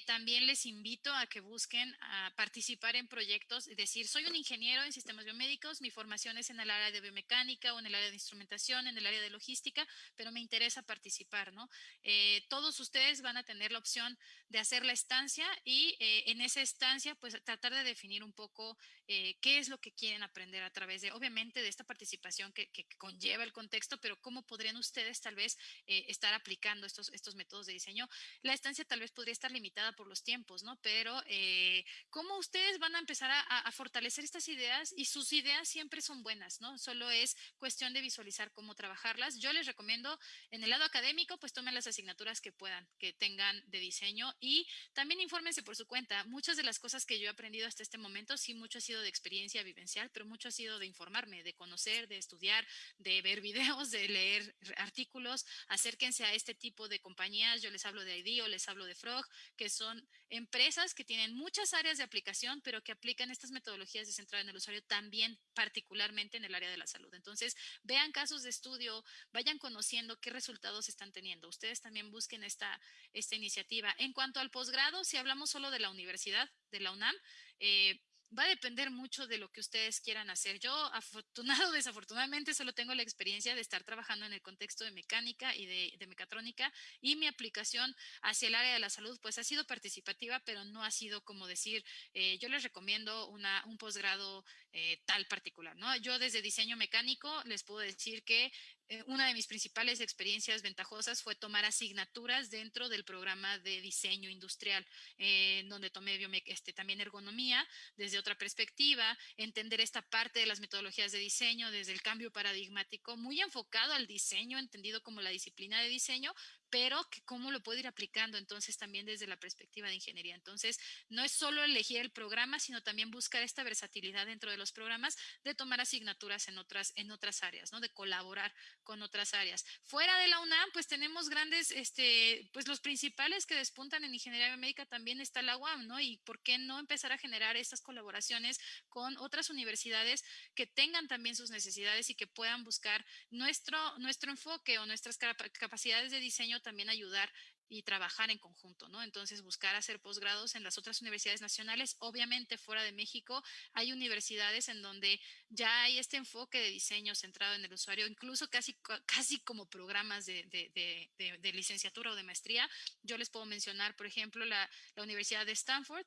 también les invito a que busquen a participar en proyectos, es decir, soy un ingeniero en sistemas biomédicos, mi formación es en el área de biomecánica o en el área de instrumentación, en el área de logística, pero me interesa a participar, ¿no? Eh, todos ustedes van a tener la opción de hacer la estancia y eh, en esa estancia, pues tratar de definir un poco eh, qué es lo que quieren aprender a través de, obviamente, de esta participación que, conlleva el contexto, pero cómo podrían ustedes tal vez estar aplicando estos, estos métodos de diseño. La estancia tal vez podría estar limitada por los tiempos, ¿no? Pero cómo ustedes van a empezar a, a fortalecer estas ideas y sus ideas siempre son buenas, ¿no? Solo es cuestión de visualizar cómo trabajarlas. Yo les recomiendo en el lado académico, pues tomen las asignaturas que puedan, que tengan de diseño y también infórmense por su cuenta. Muchas de las cosas que yo he aprendido hasta este momento, sí, mucho ha sido de experiencia vivencial, pero mucho ha sido de informarme, de conocer, de estudiar, de ver videos, de leer artículos. Acérquense a este tipo de compañías. Yo les hablo de IDEO, les hablo de Frog, que son empresas que tienen muchas áreas de aplicación, pero que aplican estas metodologías de centrada en el usuario también particularmente en el área de la salud. Entonces, vean casos de estudio, vayan conociendo qué resultados están teniendo. Ustedes también busquen esta, esta iniciativa. En cuanto al posgrado, si hablamos solo de la universidad, de la UNAM, eh, va a depender mucho de lo que ustedes quieran hacer. Yo, afortunado o desafortunadamente, solo tengo la experiencia de estar trabajando en el contexto de mecánica y de, mecatrónica y mi aplicación hacia el área de la salud, pues ha sido participativa, pero no ha sido como decir, eh, yo les recomiendo una, un posgrado eh, tal particular, ¿no? Yo desde diseño mecánico les puedo decir que eh, una de mis principales experiencias ventajosas fue tomar asignaturas dentro del programa de diseño industrial, eh, donde tomé este, también ergonomía desde otra perspectiva, entender esta parte de las metodologías de diseño desde el cambio paradigmático, muy enfocado al diseño, entendido como la disciplina de diseño, pero que cómo lo puedo ir aplicando entonces también desde la perspectiva de ingeniería. Entonces, no es solo elegir el programa, sino también buscar esta versatilidad dentro de los programas de tomar asignaturas en otras, en otras áreas, ¿no? De colaborar con otras áreas. Fuera de la UNAM, pues tenemos grandes, este, pues los principales que despuntan en ingeniería médica también está la UAM, ¿no? Y por qué no empezar a generar estas colaboraciones con otras universidades que tengan también sus necesidades y que puedan buscar nuestro, nuestro enfoque o nuestras capacidades de diseño también ayudar y trabajar en conjunto, ¿no? Entonces, buscar hacer posgrados en las otras universidades nacionales. Obviamente, fuera de México, hay universidades en donde ya hay este enfoque de diseño centrado en el usuario, incluso casi, casi como programas de, de, licenciatura o de maestría. Yo les puedo mencionar, por ejemplo, la, la Universidad de Stanford,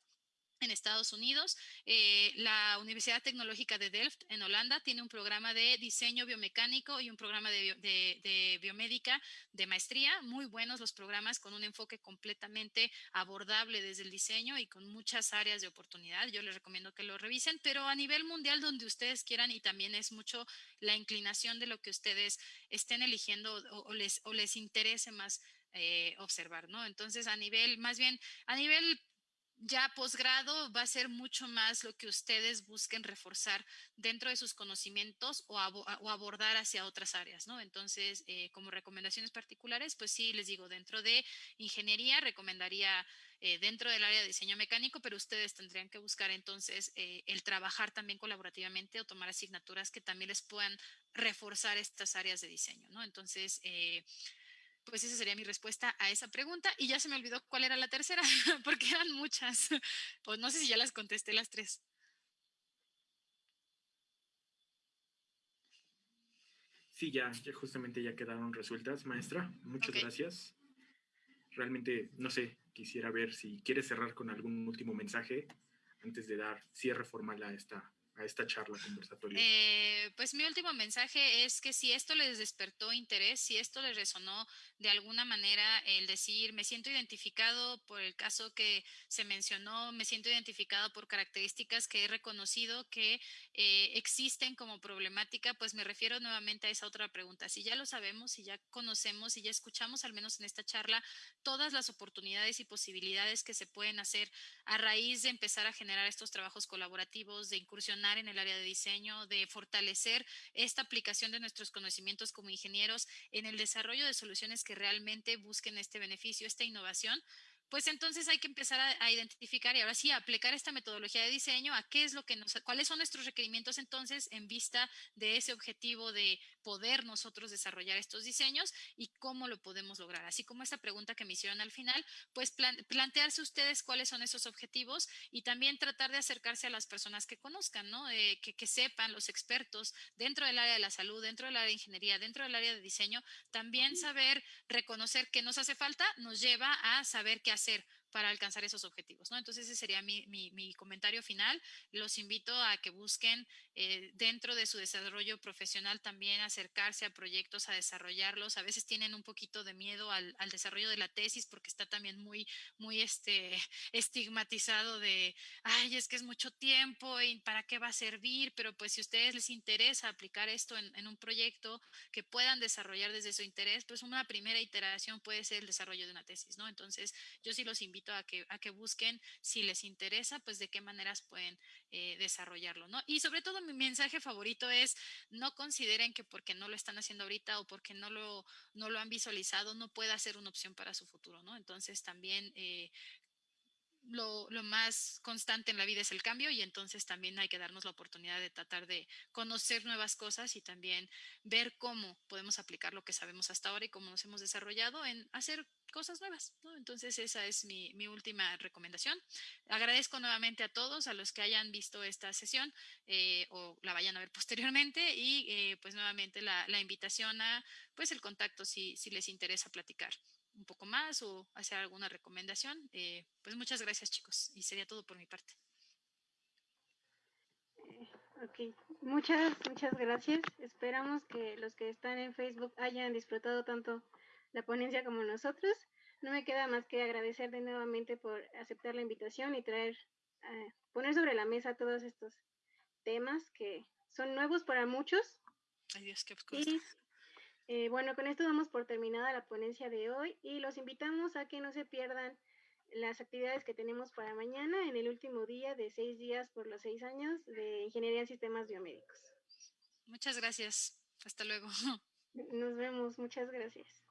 en Estados Unidos. Eh, la Universidad Tecnológica de Delft en Holanda tiene un programa de diseño biomecánico y un programa de, biomédica de maestría. Muy buenos los programas con un enfoque completamente abordable desde el diseño y con muchas áreas de oportunidad. Yo les recomiendo que lo revisen, pero a nivel mundial donde ustedes quieran y también es mucho la inclinación de lo que ustedes estén eligiendo o, les, o les interese más eh, observar, ¿no? Entonces, a nivel, más bien, a nivel ya posgrado va a ser mucho más lo que ustedes busquen reforzar dentro de sus conocimientos o, abordar hacia otras áreas, ¿no? Entonces, eh, como recomendaciones particulares, pues sí, les digo, dentro de ingeniería recomendaría eh, dentro del área de diseño mecánico, pero ustedes tendrían que buscar entonces eh, el trabajar también colaborativamente o tomar asignaturas que también les puedan reforzar estas áreas de diseño, ¿no? Entonces, pues esa sería mi respuesta a esa pregunta. Y ya se me olvidó cuál era la tercera, porque eran muchas. Pues no sé si ya las contesté las tres. Sí, ya, ya justamente ya quedaron resueltas, maestra. Muchas gracias. Realmente, no sé, quisiera ver si quiere cerrar con algún último mensaje antes de dar cierre formal a esta, a esta charla? Eh, pues mi último mensaje es que si esto les despertó interés, si esto les resonó de alguna manera el decir, me siento identificado por el caso que se mencionó, me siento identificado por características que he reconocido que eh, existen como problemática, pues me refiero nuevamente a esa otra pregunta. Si ya lo sabemos, si ya conocemos, si ya escuchamos al menos en esta charla todas las oportunidades y posibilidades que se pueden hacer a raíz de empezar a generar estos trabajos colaborativos, de incursionar en el área de diseño, de fortalecer esta aplicación de nuestros conocimientos como ingenieros en el desarrollo de soluciones que realmente busquen este beneficio, esta innovación, pues entonces hay que empezar a, identificar y ahora sí aplicar esta metodología de diseño a qué es lo que nos, cuáles son nuestros requerimientos entonces en vista de ese objetivo de poder nosotros desarrollar estos diseños y cómo lo podemos lograr. Así como esta pregunta que me hicieron al final, pues plantearse ustedes cuáles son esos objetivos y también tratar de acercarse a las personas que conozcan, ¿no? Eh, que, que sepan, los expertos dentro del área de la salud, dentro del área de ingeniería, dentro del área de diseño, también saber reconocer qué nos hace falta nos lleva a saber qué hacer para alcanzar esos objetivos, ¿no? Entonces ese sería mi, mi, comentario final. Los invito a que busquen eh, dentro de su desarrollo profesional también acercarse a proyectos, a desarrollarlos. A veces tienen un poquito de miedo al, al desarrollo de la tesis porque está también muy, muy este, estigmatizado de, ay, es que es mucho tiempo y para qué va a servir, pero pues si a ustedes les interesa aplicar esto en, en un proyecto que puedan desarrollar desde su interés, pues una primera iteración puede ser el desarrollo de una tesis, ¿no? Entonces yo sí los invito a que, a que busquen, si les interesa, pues de qué maneras pueden eh, desarrollarlo, ¿no? Y sobre todo mi mensaje favorito es, no consideren que porque no lo están haciendo ahorita o porque no lo, no lo han visualizado, no pueda ser una opción para su futuro, ¿no? Entonces también eh, lo, lo, más constante en la vida es el cambio y entonces también hay que darnos la oportunidad de tratar de conocer nuevas cosas y también ver cómo podemos aplicar lo que sabemos hasta ahora y cómo nos hemos desarrollado en hacer cosas nuevas. Entonces esa es mi, mi, última recomendación. Agradezco nuevamente a todos, a los que hayan visto esta sesión eh, o la vayan a ver posteriormente y eh, pues nuevamente la, la, invitación a pues el contacto si, si les interesa platicar un poco más o hacer alguna recomendación. Eh, pues muchas gracias chicos y sería todo por mi parte. Ok, muchas, muchas gracias. Esperamos que los que están en Facebook hayan disfrutado tanto la ponencia como nosotros. No me queda más que agradecerle nuevamente por aceptar la invitación y traer, eh, poner sobre la mesa todos estos temas que son nuevos para muchos. Ay Dios, qué y eh, bueno, con esto damos por terminada la ponencia de hoy y los invitamos a que no se pierdan las actividades que tenemos para mañana en el último día de seis días por los seis años de Ingeniería en Sistemas Biomédicos. Muchas gracias. Hasta luego. Nos vemos. Muchas gracias.